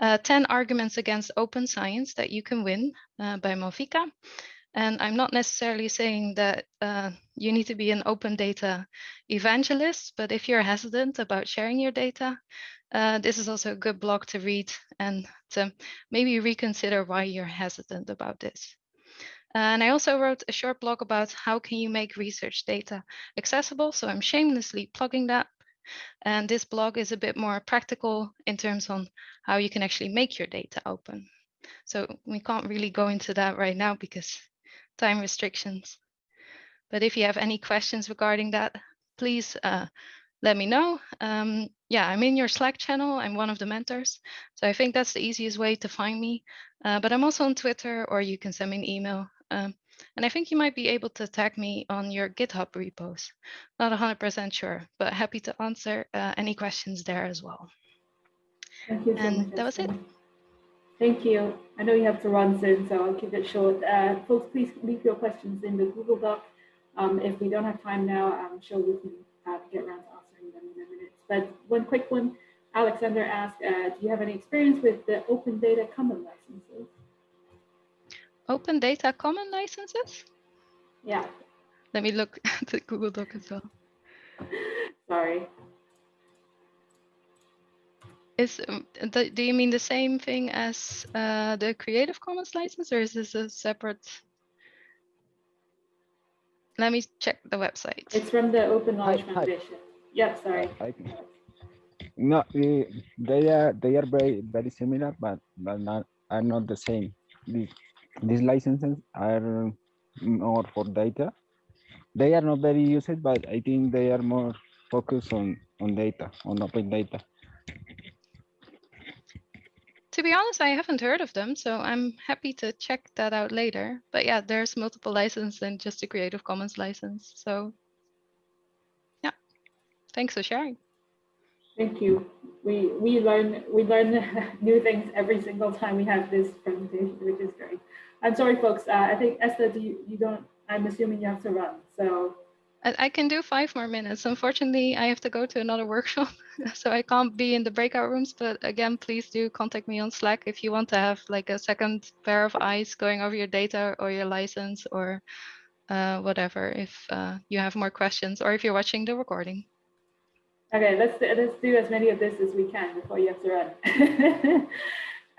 uh, 10 arguments against open science that you can win uh, by Malvika. And I'm not necessarily saying that uh, you need to be an open data evangelist, but if you're hesitant about sharing your data, uh, this is also a good blog to read and to maybe reconsider why you're hesitant about this. And I also wrote a short blog about how can you make research data accessible. So I'm shamelessly plugging that. And this blog is a bit more practical in terms on how you can actually make your data open. So we can't really go into that right now because time restrictions. But if you have any questions regarding that, please uh, let me know. Um, yeah, I'm in your Slack channel. I'm one of the mentors. So I think that's the easiest way to find me. Uh, but I'm also on Twitter or you can send me an email. Um, and I think you might be able to tag me on your GitHub repos. Not 100% sure, but happy to answer uh, any questions there as well. Thank you so and that was it. Thank you. I know you have to run soon, so I'll keep it short. Uh, folks, please leave your questions in the Google Doc. Um, if we don't have time now, I'm sure we can uh, get around to answering them in a minute. But one quick one, Alexander asked, uh, do you have any experience with the open data common licenses? Open data common licenses? Yeah. Let me look at the Google Doc as well. Sorry. Is um, the, do you mean the same thing as uh, the Creative Commons license, or is this a separate? let me check the website. It's from the Open Knowledge Hi, hi. Foundation. Yep, sorry. I can- No, eh, they are they are very very similar, but but not are not the same. These these licenses are more for data. They are not very used, but I think they are more focused on on data, on open data. To be honest, I haven't heard of them, so I'm happy to check that out later. But yeah, there's multiple licenses than just a Creative Commons license. So yeah, thanks for sharing. Thank you. We we learn we learn new things every single time we have this presentation, which is great. I'm sorry, folks. Uh, I think Esther, do you, you don't? I'm assuming you have to run. So I, can do five more minutes. Unfortunately, I have to go to another workshop, so I can't be in the breakout rooms. But again, please do contact me on Slack if you want to have like a second pair of eyes going over your data or your license or uh, whatever. If uh, you have more questions or if you're watching the recording. okay, let's let's do as many of this as we can before you have to run.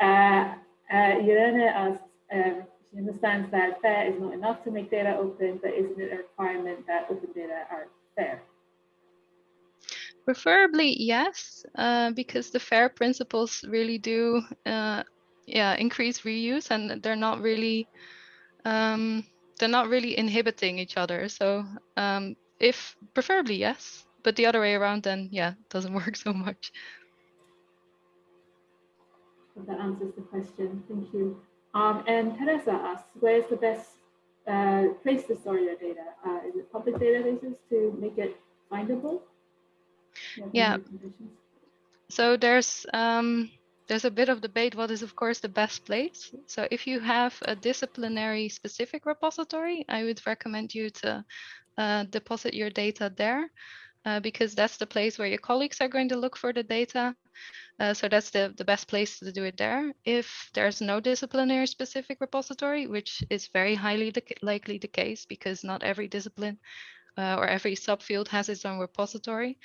uh, uh, Irene um, she understands that fair is not enough to make data open, but isn't it a requirement that open data are fair? Preferably, yes, uh, because the FAIR principles really do, uh, yeah, increase reuse, and they're not really, um, they're not really inhibiting each other. So, um, if preferably yes, but the other way around, then yeah, it doesn't work so much. That answers the question. Thank you. Um, and Teresa asks, where's the best uh, place to store your data? Uh, is it public databases to make it findable? Do you have any Yeah. So there's um, there's a bit of debate what is of course the best place. So if you have a disciplinary specific repository, I would recommend you to uh, deposit your data there uh, because that's the place where your colleagues are going to look for the data. Uh, so that's the, the best place to do it there. If there's no disciplinary specific repository, which is very highly the, likely the case because not every discipline uh, or every subfield has its own repository,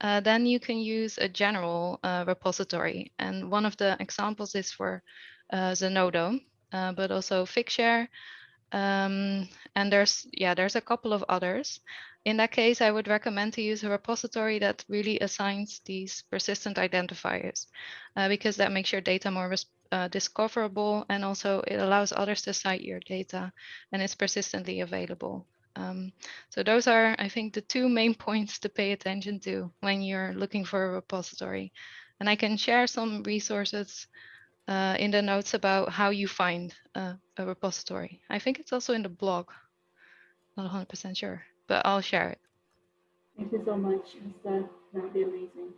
uh, then you can use a general uh, repository. And one of the examples is for Zenodo, but also Figshare. Um, and there's, yeah, there's a couple of others. In that case, I would recommend to use a repository that really assigns these persistent identifiers uh, because that makes your data more uh, discoverable and also it allows others to cite your data and it's persistently available. Um, so those are, I think, the two main points to pay attention to when you're looking for a repository. And I can share some resources uh, in the notes about how you find uh, a repository. I think it's also in the blog. Not 100% sure, but I'll share it. Thank you so much, Esther. That would be amazing.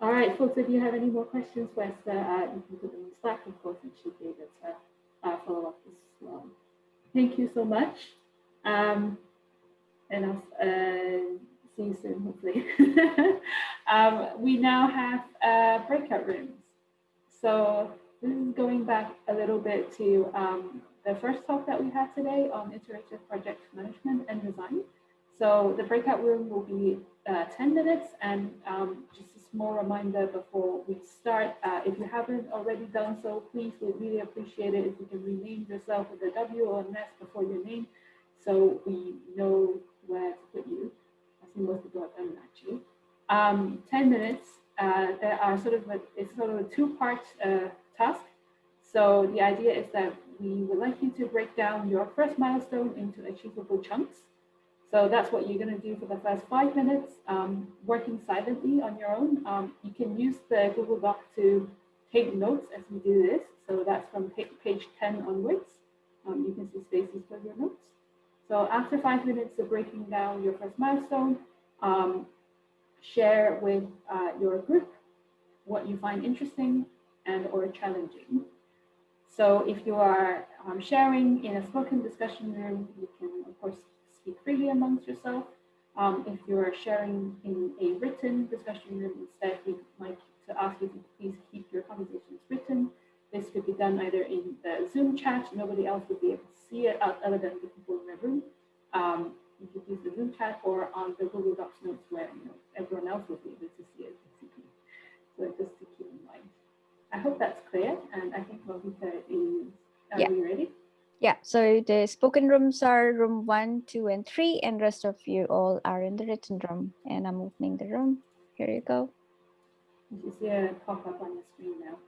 All right, folks, if you have any more questions for Esther, uh, you can put them in Slack, of course, and she'll be able to uh, follow up as well. Thank you so much. Um, and I'll uh, see you soon, hopefully. um, we now have uh, breakout rooms. So this is going back a little bit to um, the first talk that we had today on iterative project management and design. So the breakout room will be uh, 10 minutes and um, just a small reminder before we start, uh, if you haven't already done so, please, we'd really appreciate it if you can rename yourself with a W or an S before your name so we know where to put you. I think most people have done it actually. Um, 10 minutes, uh, there are sort of a, it's sort of a two-part uh, task. So the idea is that we would like you to break down your first milestone into achievable chunks. So that's what you're going to do for the first five minutes, um, working silently on your own. Um, you can use the Google Doc to take notes as you do this. So that's from page 10 onwards. Um, you can see spaces for your notes. So after five minutes of breaking down your first milestone, um, share with uh, your group what you find interesting and or challenging. So if you are um, sharing in a spoken discussion room, you can of course speak freely amongst yourself. Um, if you are sharing in a written discussion room instead, we'd like to ask you to please keep your conversations written. This could be done either in the Zoom chat, nobody else would be able to see it other than the people in the room. Um, you could use the Zoom chat or on the Google Docs notes where you know, everyone else will be able to see it. So just to keep in mind. I hope that's clear, and I think Malvika is, are Yeah. we ready? Yeah, so the spoken rooms are room one, two, and three, and rest of you all are in the written room. And I'm opening the room. Here you go. You see a pop up on your screen now.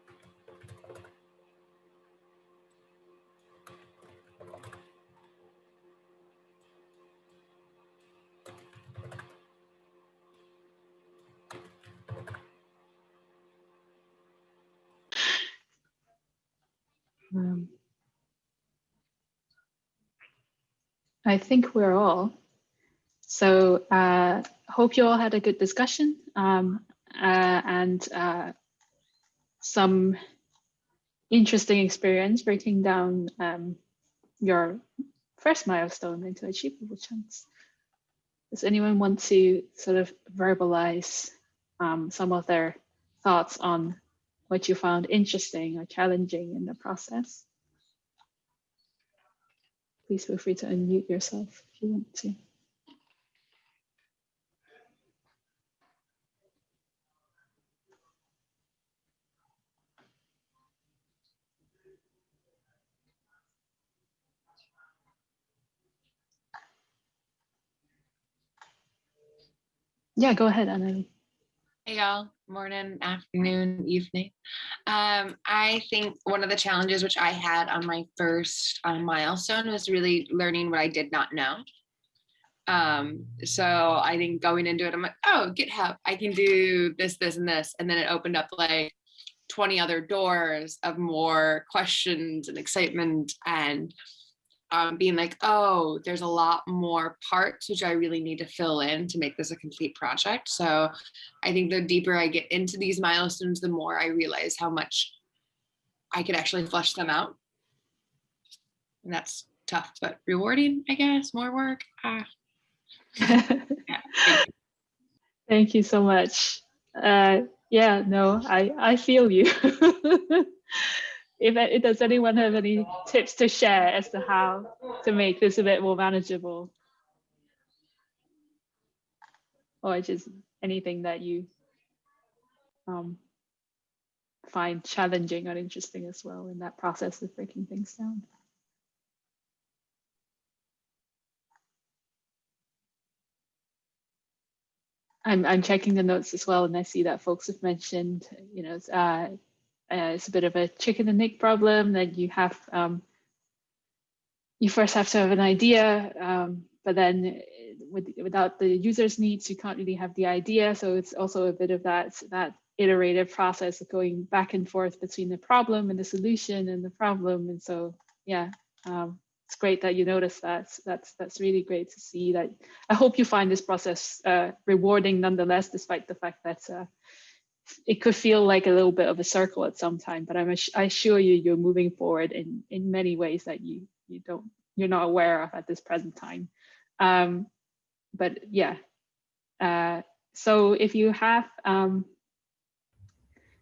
Um, I think we're all. So uh, hope you all had a good discussion um, uh, and uh, some interesting experience breaking down um, your first milestone into achievable chunks. Does anyone want to sort of verbalize um, some of their thoughts on what you found interesting or challenging in the process? Please feel free to unmute yourself if you want to. Yeah, go ahead, Annalie. Hey y'all, morning, afternoon, evening. Um, I think one of the challenges which I had on my first uh, milestone was really learning what I did not know. Um, so I think going into it, I'm like, oh, GitHub, I can do this, this, and this. And then it opened up like 20 other doors of more questions and excitement and um, being like, oh, there's a lot more parts which I really need to fill in to make this a complete project. So I think the deeper I get into these milestones, the more I realize how much I could actually flesh them out. And that's tough, but rewarding, I guess, more work. Ah. Yeah, thank you. Thank you so much. Uh, yeah, no, I, I feel you. if, does anyone have any tips to share as to how to make this a bit more manageable? Or just anything that you um, find challenging or interesting as well in that process of breaking things down? I'm, I'm checking the notes as well, and I see that folks have mentioned, you know, uh, uh, it's a bit of a chicken and egg problem that you have, um, you first have to have an idea, um, but then with, without the user's needs, you can't really have the idea. So it's also a bit of that, that iterative process of going back and forth between the problem and the solution and the problem. And so, yeah, um, it's great that you notice that. That's that's really great to see that. I hope you find this process uh, rewarding nonetheless, despite the fact that uh, it could feel like a little bit of a circle at some time. But I'm I assure you, you're moving forward in in many ways that you you don't you're not aware of at this present time. Um, but yeah, uh, so if you have um,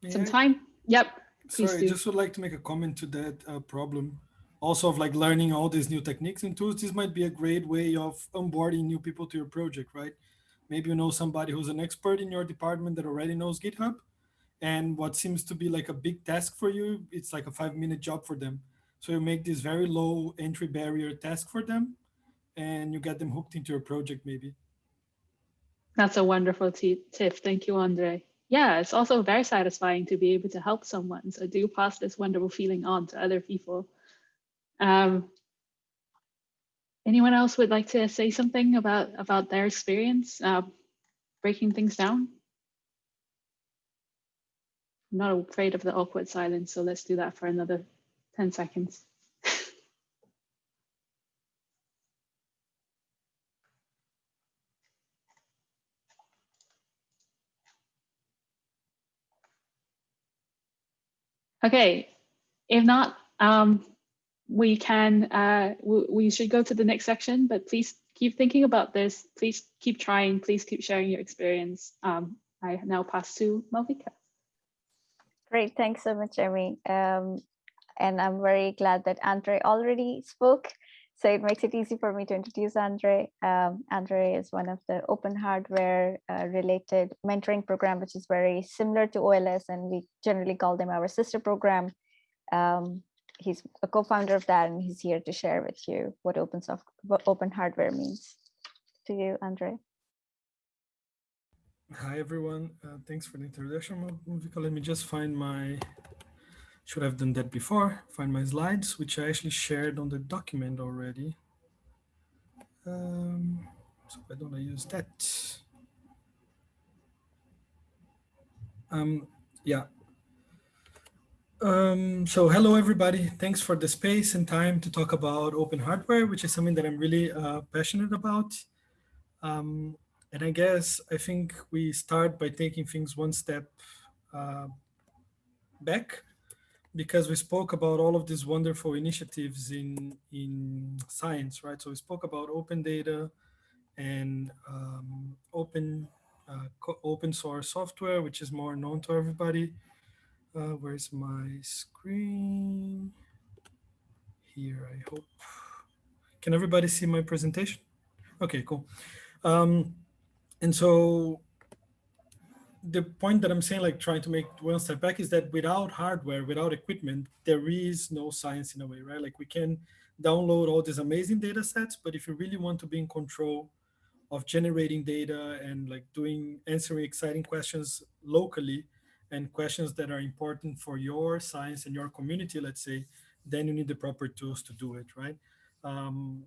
some I? time, yep. Sorry, I just would like to make a comment to that uh, problem. Also of like learning all these new techniques and tools, this might be a great way of onboarding new people to your project, right? Maybe you know somebody who's an expert in your department that already knows GitHub. And what seems to be like a big task for you, it's like a five minute job for them. So you make this very low entry barrier task for them and you get them hooked into your project maybe. That's a wonderful ti- tip. Thank you, Andre. Yeah, it's also very satisfying to be able to help someone. So do pass this wonderful feeling on to other people. Um, anyone else would like to say something about about their experience uh, breaking things down? I'm not afraid of the awkward silence, so let's do that for another 10 seconds. Okay, if not, um, we can, uh, we, should go to the next section, but please keep thinking about this. Please keep trying. Please keep sharing your experience. Um, I now pass to Malvika. Great, thanks so much, Emmy. Um, and I'm very glad that Andre already spoke. So it makes it easy for me to introduce Andre. Um, Andre is one of the open hardware uh, related mentoring program, which is very similar to OLS, and we generally call them our sister program. Um, he's a co-founder of that and he's here to share with you what open soft what open hardware means to you andre. Hi everyone. Uh, thanks for the introduction Malvika. let me just find my should have done that before find my slides which i actually shared on the document already. Um, so why don't i use that? Um yeah um, so hello, everybody. Thanks for the space and time to talk about open hardware, which is something that I'm really uh, passionate about. Um, and I guess I think we start by taking things one step uh, back because we spoke about all of these wonderful initiatives in, in science, right? So we spoke about open data and um, open, uh, open source software, which is more known to everybody. Uh, where's my screen? Here, I hope. Can everybody see my presentation? Okay, cool. Um, and so the point that I'm saying, like trying to make one step back is that without hardware, without equipment, there is no science in a way, right? Like we can download all these amazing data sets, but if you really want to be in control of generating data and like doing, answering exciting questions locally, and questions that are important for your science and your community, let's say, then you need the proper tools to do it, right? Um,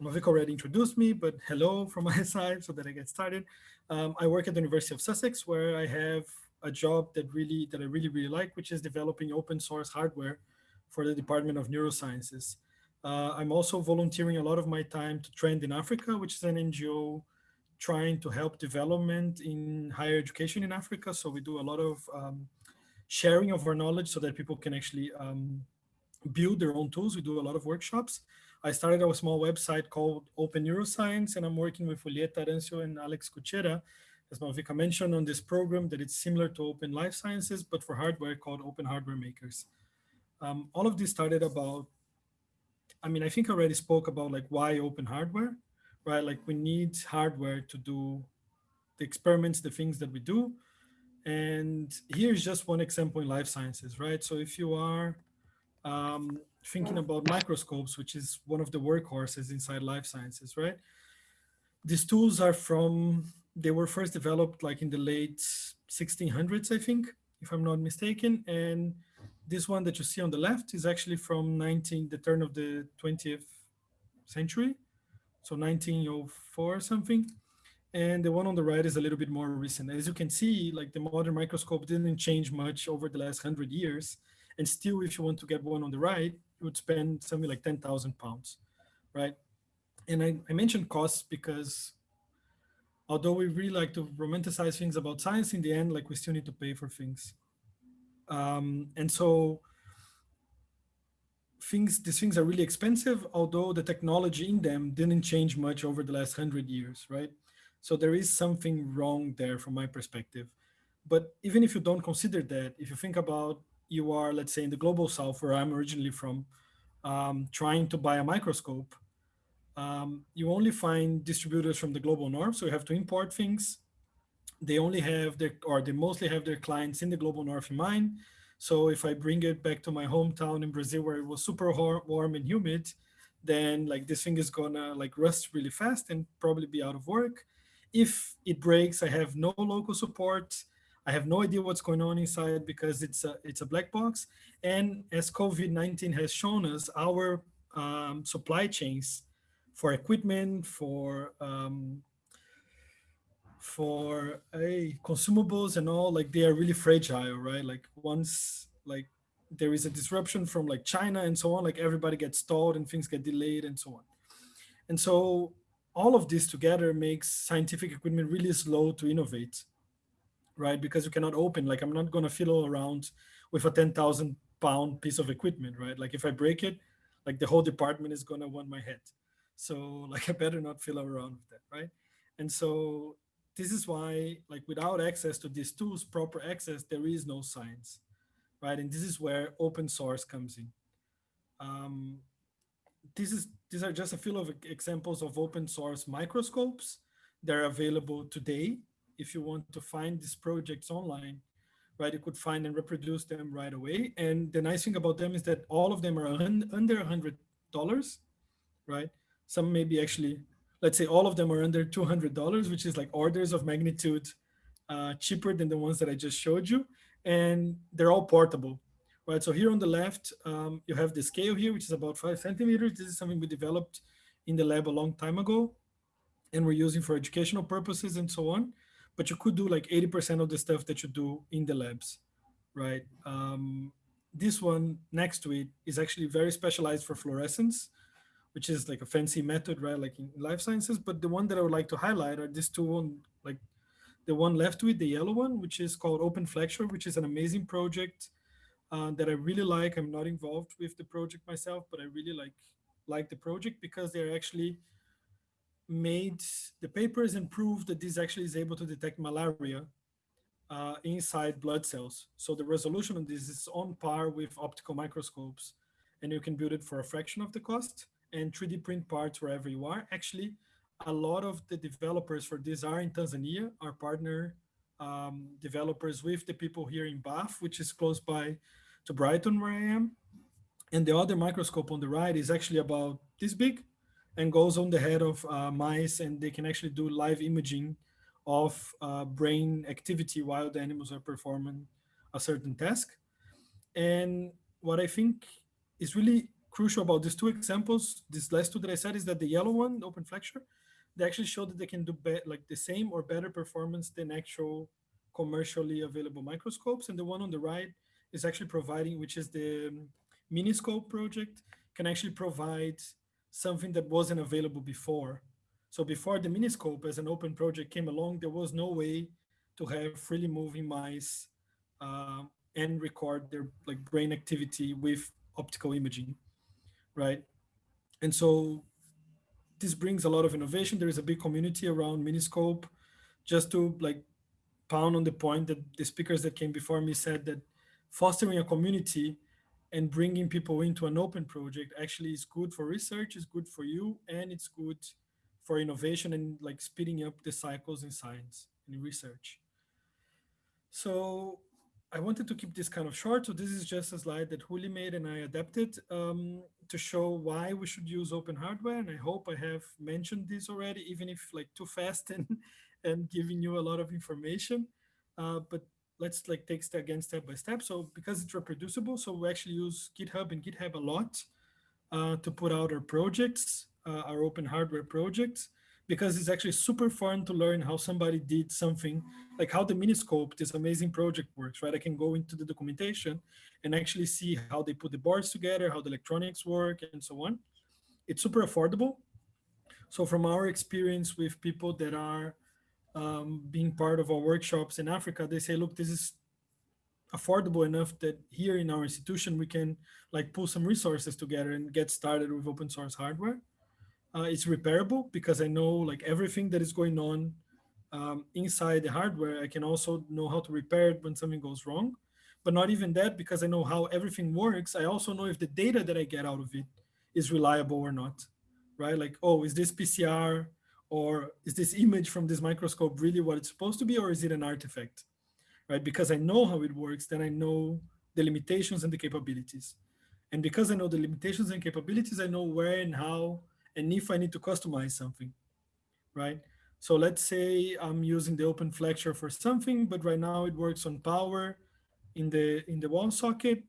Malvika already introduced me, but hello from my side so that I get started. Um, I work at the University of Sussex where I have a job that really that I really, really like, which is developing open source hardware for the Department of Neurosciences. Uh, I'm also volunteering a lot of my time to Trend in Africa, which is an NGO trying to help development in higher education in Africa. So we do a lot of um, sharing of our knowledge so that people can actually um, build their own tools. We do a lot of workshops. I started a small website called Open Neuroscience, and I'm working with Julieta Arancio and Alex Kutschera, as Malvika mentioned, on this program that it's similar to Open Life Sciences, but for hardware called Open Hardware Makers. Um, all of this started about, I mean, I think I already spoke about like why open hardware right? Like we need hardware to do the experiments, the things that we do. And here's just one example in life sciences, right? So if you are um, thinking about microscopes, which is one of the workhorses inside life sciences, right? These tools are from, they were first developed like in the late 1600s, I think, if I'm not mistaken. And this one that you see on the left is actually from 19, the turn of the 20th century so 1904 or something. And the one on the right is a little bit more recent. As you can see, like the modern microscope didn't change much over the last hundred years. And still, if you want to get one on the right, you would spend something like 10,000 pounds, right? And I, I mentioned costs because although we really like to romanticize things about science, in the end, like we still need to pay for things. Um, and so things these things are really expensive, although the technology in them didn't change much over the last hundred years, right? So there is something wrong there from my perspective. But even if you don't consider that, if you think about you are, let's say, in the global south, where I'm originally from, um, trying to buy a microscope, um, you only find distributors from the global north. So you have to import things. They only have their, or they mostly have their clients in the global north in mind. So if I bring it back to my hometown in Brazil where it was super warm and humid, then like this thing is gonna like rust really fast and probably be out of work. If it breaks, I have no local support. I have no idea what's going on inside because it's a, it's a black box. And as COVID-19 has shown us, our um, supply chains for equipment, for um, for a consumables and all like they are really fragile right? Like once like there is a disruption from like china and so on like everybody gets stalled and things get delayed and so on. And so all of this together makes scientific equipment really slow to innovate right? Because you cannot open like i'm not going to fiddle around with a 10,000 pound piece of equipment right? Like if i break it like the whole department is going to want my head. So like i better not fiddle around with that right? And so this is why, like without access to these tools, proper access, there is no science, right? And this is where open source comes in. Um, this is these are just a few of examples of open source microscopes. They're available today. If you want to find these projects online, right? You could find and reproduce them right away. And the nice thing about them is that all of them are under $100, right? Some maybe actually, let's say all of them are under $200, which is like orders of magnitude uh, cheaper than the ones that I just showed you. And they're all portable, right? So here on the left, um, you have the scale here, which is about five centimeters. This is something we developed in the lab a long time ago and we're using for educational purposes and so on. But you could do like 80% of the stuff that you do in the labs, right? Um, this one next to it is actually very specialized for fluorescence, which is like a fancy method, right? Like in life sciences. But the one that I would like to highlight are these two, on, like the one left with the yellow one, which is called OpenFlexure, which is an amazing project uh, that I really like. I'm not involved with the project myself, but I really like like the project because they're actually made the papers and proved that this actually is able to detect malaria uh, inside blood cells. So the resolution of this is on par with optical microscopes and you can build it for a fraction of the cost and 3D print parts wherever you are. Actually, a lot of the developers for this are in Tanzania, our partner um, developers with the people here in Bath, which is close by to Brighton where I am. And the other microscope on the right is actually about this big and goes on the head of uh, mice and they can actually do live imaging of uh, brain activity while the animals are performing a certain task. And what I think is really crucial about these two examples, these last two that I said is that the yellow one, OpenFlexure, they actually show that they can do like the same or better performance than actual commercially available microscopes. And the one on the right is actually providing, which is the um, Miniscope project, can actually provide something that wasn't available before. So before the Miniscope as an open project came along, there was no way to have freely moving mice uh, and record their like brain activity with optical imaging, right? And so this brings a lot of innovation. There is a big community around Miniscope. Just to like pound on the point that the speakers that came before me said that fostering a community and bringing people into an open project actually is good for research, is good for you, and it's good for innovation and like speeding up the cycles in science and research. So I wanted to keep this kind of short. So this is just a slide that Juli made and I adapted um, to show why we should use open hardware. And I hope I have mentioned this already, even if like too fast and, and giving you a lot of information. Uh, but let's like take step again step by step. So because it's reproducible, so we actually use GitHub and GitHub a lot uh, to put out our projects, uh, our open hardware projects, because it's actually super fun to learn how somebody did something, like how the Miniscope, this amazing project works, right? I can go into the documentation and actually see how they put the boards together, how the electronics work, and so on. It's super affordable. So from our experience with people that are um, being part of our workshops in Africa, they say, look, this is affordable enough that here in our institution, we can like pull some resources together and get started with open source hardware. Uh, it's repairable because I know like everything that is going on um, inside the hardware. I can also know how to repair it when something goes wrong. But not even that, because I know how everything works. I also know if the data that I get out of it is reliable or not, right? Like, oh, is this PCR or is this image from this microscope really what it's supposed to be, or is it an artifact, right? Because I know how it works, then I know the limitations and the capabilities. And because I know the limitations and capabilities, I know where and how, and if I need to customize something, right? So let's say I'm using the OpenFlexure for something, but right now it works on power in the in the wall socket,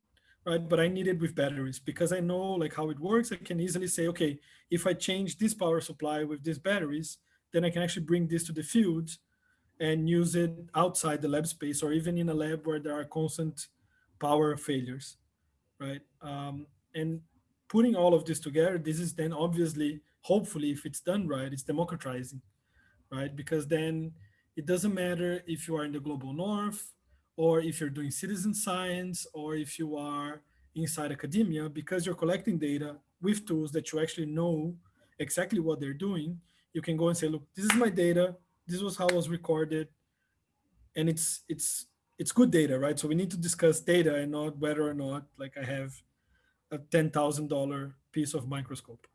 right? But I need it with batteries because I know like how it works. I can easily say, okay, if I change this power supply with these batteries, then I can actually bring this to the field and use it outside the lab space or even in a lab where there are constant power failures, right? Um, and putting all of this together, this is then obviously, hopefully, if it's done right, it's democratizing, right? Because then it doesn't matter if you are in the global north or if you're doing citizen science, or if you are inside academia, because you're collecting data with tools that you actually know exactly what they're doing, you can go and say, look, this is my data. This was how it was recorded. And it's it's it's good data, right? So we need to discuss data and not whether or not like I have a $10,000 piece of microscope.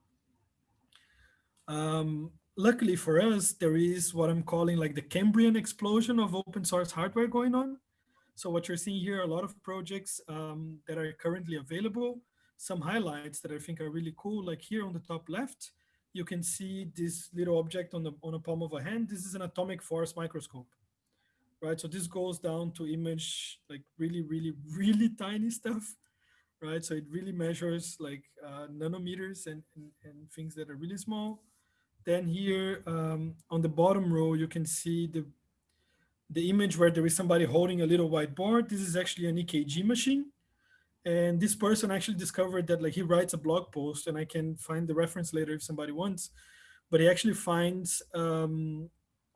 Um, luckily for us, there is what I'm calling like the Cambrian explosion of open source hardware going on. So what you're seeing here, a lot of projects um, that are currently available, some highlights that I think are really cool, like here on the top left, you can see this little object on the on a palm of a hand. This is an atomic force microscope, right? So this goes down to image like really, really, really tiny stuff, right? So it really measures like uh, nanometers and, and, and things that are really small. Then here um, on the bottom row, you can see the the image where there is somebody holding a little whiteboard. This is actually an EKG machine. And this person actually discovered that like he writes a blog post and I can find the reference later if somebody wants, but he actually finds um,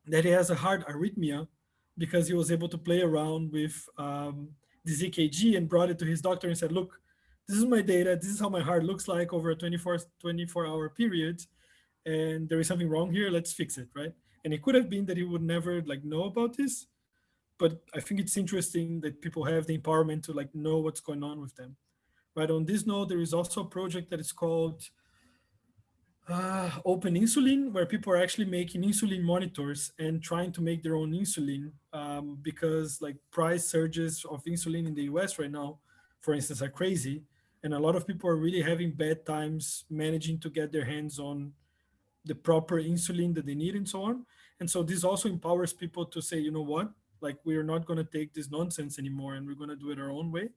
that he has a heart arrhythmia because he was able to play around with um, this EKG and brought it to his doctor and said, look, this is my data. This is how my heart looks like over a 24, 24 hour period. And there is something wrong here. Let's fix it, right? And it could have been that he would never like know about this, but I think it's interesting that people have the empowerment to like know what's going on with them. Right on this note, there is also a project that is called uh, Open Insulin, where people are actually making insulin monitors and trying to make their own insulin um, because like price surges of insulin in the US right now, for instance, are crazy. And a lot of people are really having bad times managing to get their hands on the proper insulin that they need and so on. And so this also empowers people to say, you know what, like we're not going to take this nonsense anymore and we're going to do it our own way.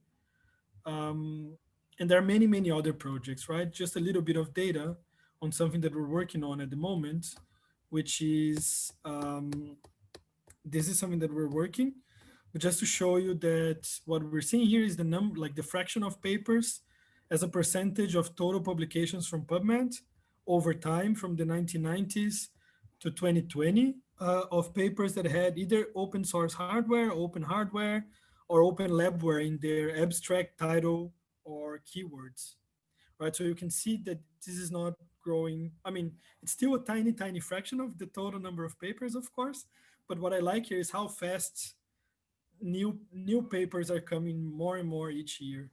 Um, and there are many, many other projects, right? Just a little bit of data on something that we're working on at the moment, which is, um, this is something that we're working, but just to show you that what we're seeing here is the number, like the fraction of papers as a percentage of total publications from PubMed over time from the 1990s to 2020 uh, of papers that had either open source hardware, open hardware, or open labware in their abstract title or keywords, right? So you can see that this is not growing. I mean, it's still a tiny, tiny fraction of the total number of papers, of course. But what I like here is how fast new new papers are coming more and more each year.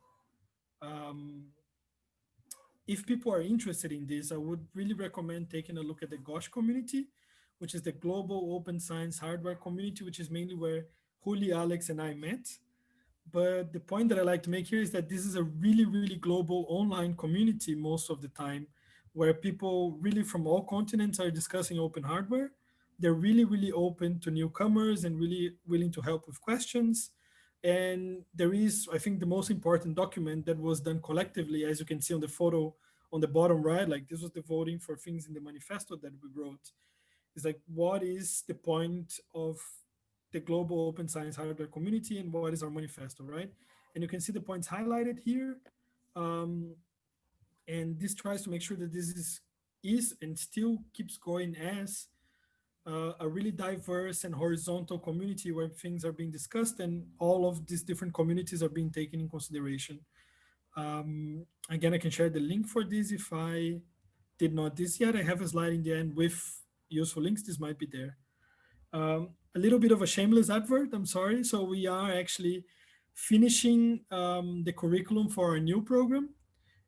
Um, if people are interested in this, I would really recommend taking a look at the GOSH community, which is the Global Open Science Hardware Community, which is mainly where Juli, Alex, and I met. But the point that I like to make here is that this is a really, really global online community most of the time, where people really from all continents are discussing open hardware. They're really, really open to newcomers and really willing to help with questions. And there is, I think, the most important document that was done collectively, as you can see on the photo on the bottom right, like this was the voting for things in the manifesto that we wrote. Is like, what is the point of the global open science hardware community and what is our manifesto, right? And you can see the points highlighted here. Um, and this tries to make sure that this is, is and still keeps going as uh, a really diverse and horizontal community where things are being discussed and all of these different communities are being taken in consideration. Um, again, I can share the link for this if I did not this yet. I have a slide in the end with useful links. This might be there. Um, a little bit of a shameless advert, I'm sorry. So we are actually finishing um, the curriculum for our new program.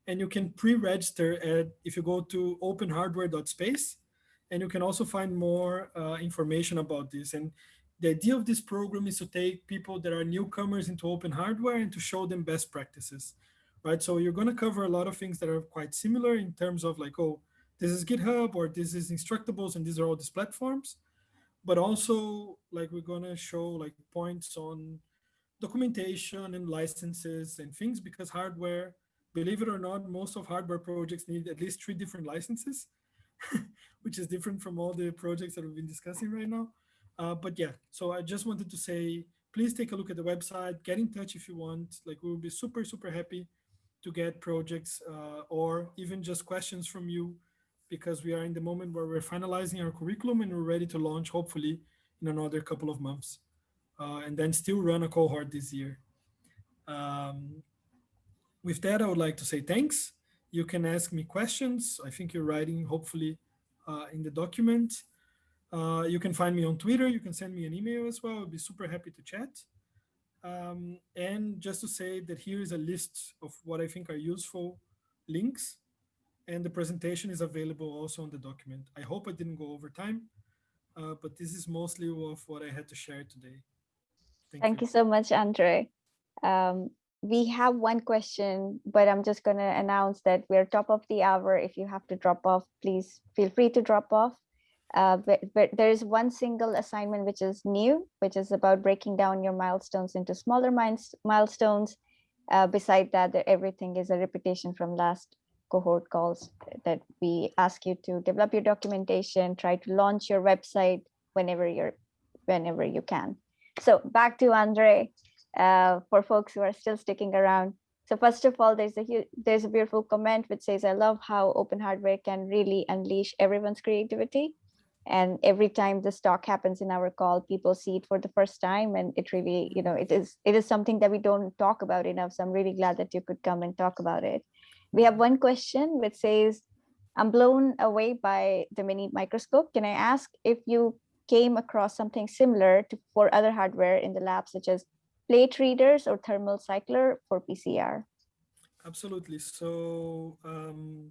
And you can pre-register at, if you go to openhardware.space, and you can also find more uh, information about this. And the idea of this program is to take people that are newcomers into open hardware and to show them best practices, right? So you're gonna cover a lot of things that are quite similar in terms of like, oh, this is GitHub or this is Instructables and these are all these platforms. But also like we're gonna show like points on documentation and licenses and things because hardware, believe it or not, most of hardware projects need at least three different licenses. which is different from all the projects that we've been discussing right now. Uh, but yeah, so I just wanted to say, please take a look at the website, get in touch if you want. Like we will be super, super happy to get projects uh, or even just questions from you because we are in the moment where we're finalizing our curriculum and we're ready to launch hopefully in another couple of months uh, and then still run a cohort this year. Um, with that, I would like to say thanks you can ask me questions. I think you're writing, hopefully, uh, in the document. Uh, you can find me on Twitter. You can send me an email as well. I'll be super happy to chat. Um, and just to say that here is a list of what I think are useful links. And the presentation is available also on the document. I hope I didn't go over time, uh, but this is mostly of what I had to share today. Thank you so much, Andre. Um, we have one question, but I'm just going to announce that we're top of the hour. If you have to drop off, please feel free to drop off. Uh, but, but there is one single assignment which is new, which is about breaking down your milestones into smaller milestones. Uh, beside that, everything is a repetition from last cohort calls that we ask you to develop your documentation, try to launch your website whenever you're, whenever you can. So back to Andre, uh, for folks who are still sticking around. So first of all, there's a hu- there's a beautiful comment which says, "I love how open hardware can really unleash everyone's creativity." And every time this talk happens in our call, people see it for the first time, and it really, you know, it is it is something that we don't talk about enough. So I'm really glad that you could come and talk about it. We have one question which says, "I'm blown away by the mini microscope. Can I ask if you came across something similar to for other hardware in the lab, such as plate readers or thermal cycler for PCR. Absolutely. So um,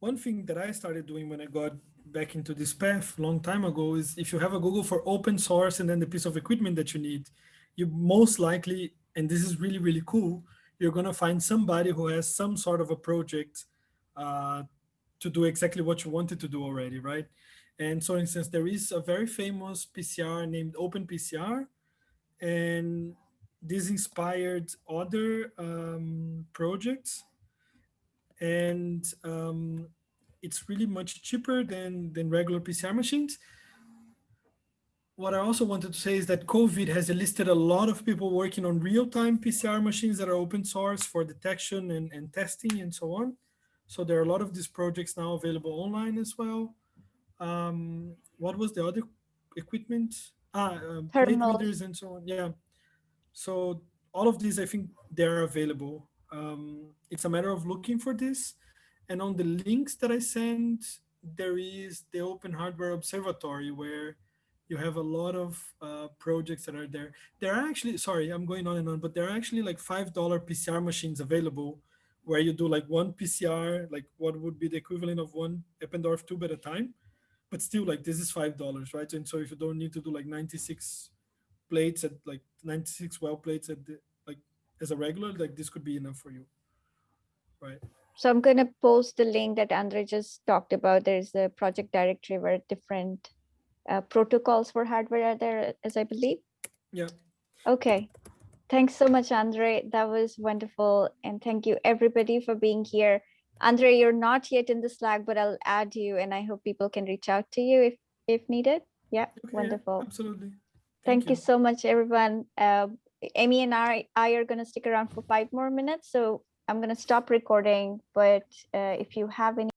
one thing that I started doing when I got back into this path a long time ago is if you have a Google for open source and then the piece of equipment that you need, you most likely, and this is really, really cool, you're going to find somebody who has some sort of a project uh, to do exactly what you wanted to do already, right? And so, for instance, there is a very famous PCR named OpenPCR, and this inspired other um, projects. And um, it's really much cheaper than, than regular PCR machines. What I also wanted to say is that COVID has enlisted a lot of people working on real-time PCR machines that are open source for detection and, and testing and so on. So there are a lot of these projects now available online as well. Um, what was the other equipment? Ah, um, plate readers and so on. Yeah. So all of these, I think they're available. Um, it's a matter of looking for this. And on the links that I sent, there is the Open Hardware Observatory where you have a lot of uh, projects that are there. There are actually, sorry, I'm going on and on, but there are actually like $5 PCR machines available where you do like one PCR, like what would be the equivalent of one Eppendorf tube at a time. But still like this is $5, right? And so if you don't need to do like 96 plates at like 96 well plates at the, like as a regular, like this could be enough for you, right? So I'm going to post the link that Andre just talked about. There's a project directory where different uh, protocols for hardware are there, as I believe. Yeah. Okay. Thanks so much, Andre. That was wonderful. And thank you everybody for being here. Andre, you're not yet in the Slack, but I'll add you and I hope people can reach out to you if, if needed. Yeah, Okay, wonderful. Absolutely. Thank you so much, everyone. Uh, Amy and I, I are going to stick around for five more minutes. So I'm going to stop recording. But uh, if you have any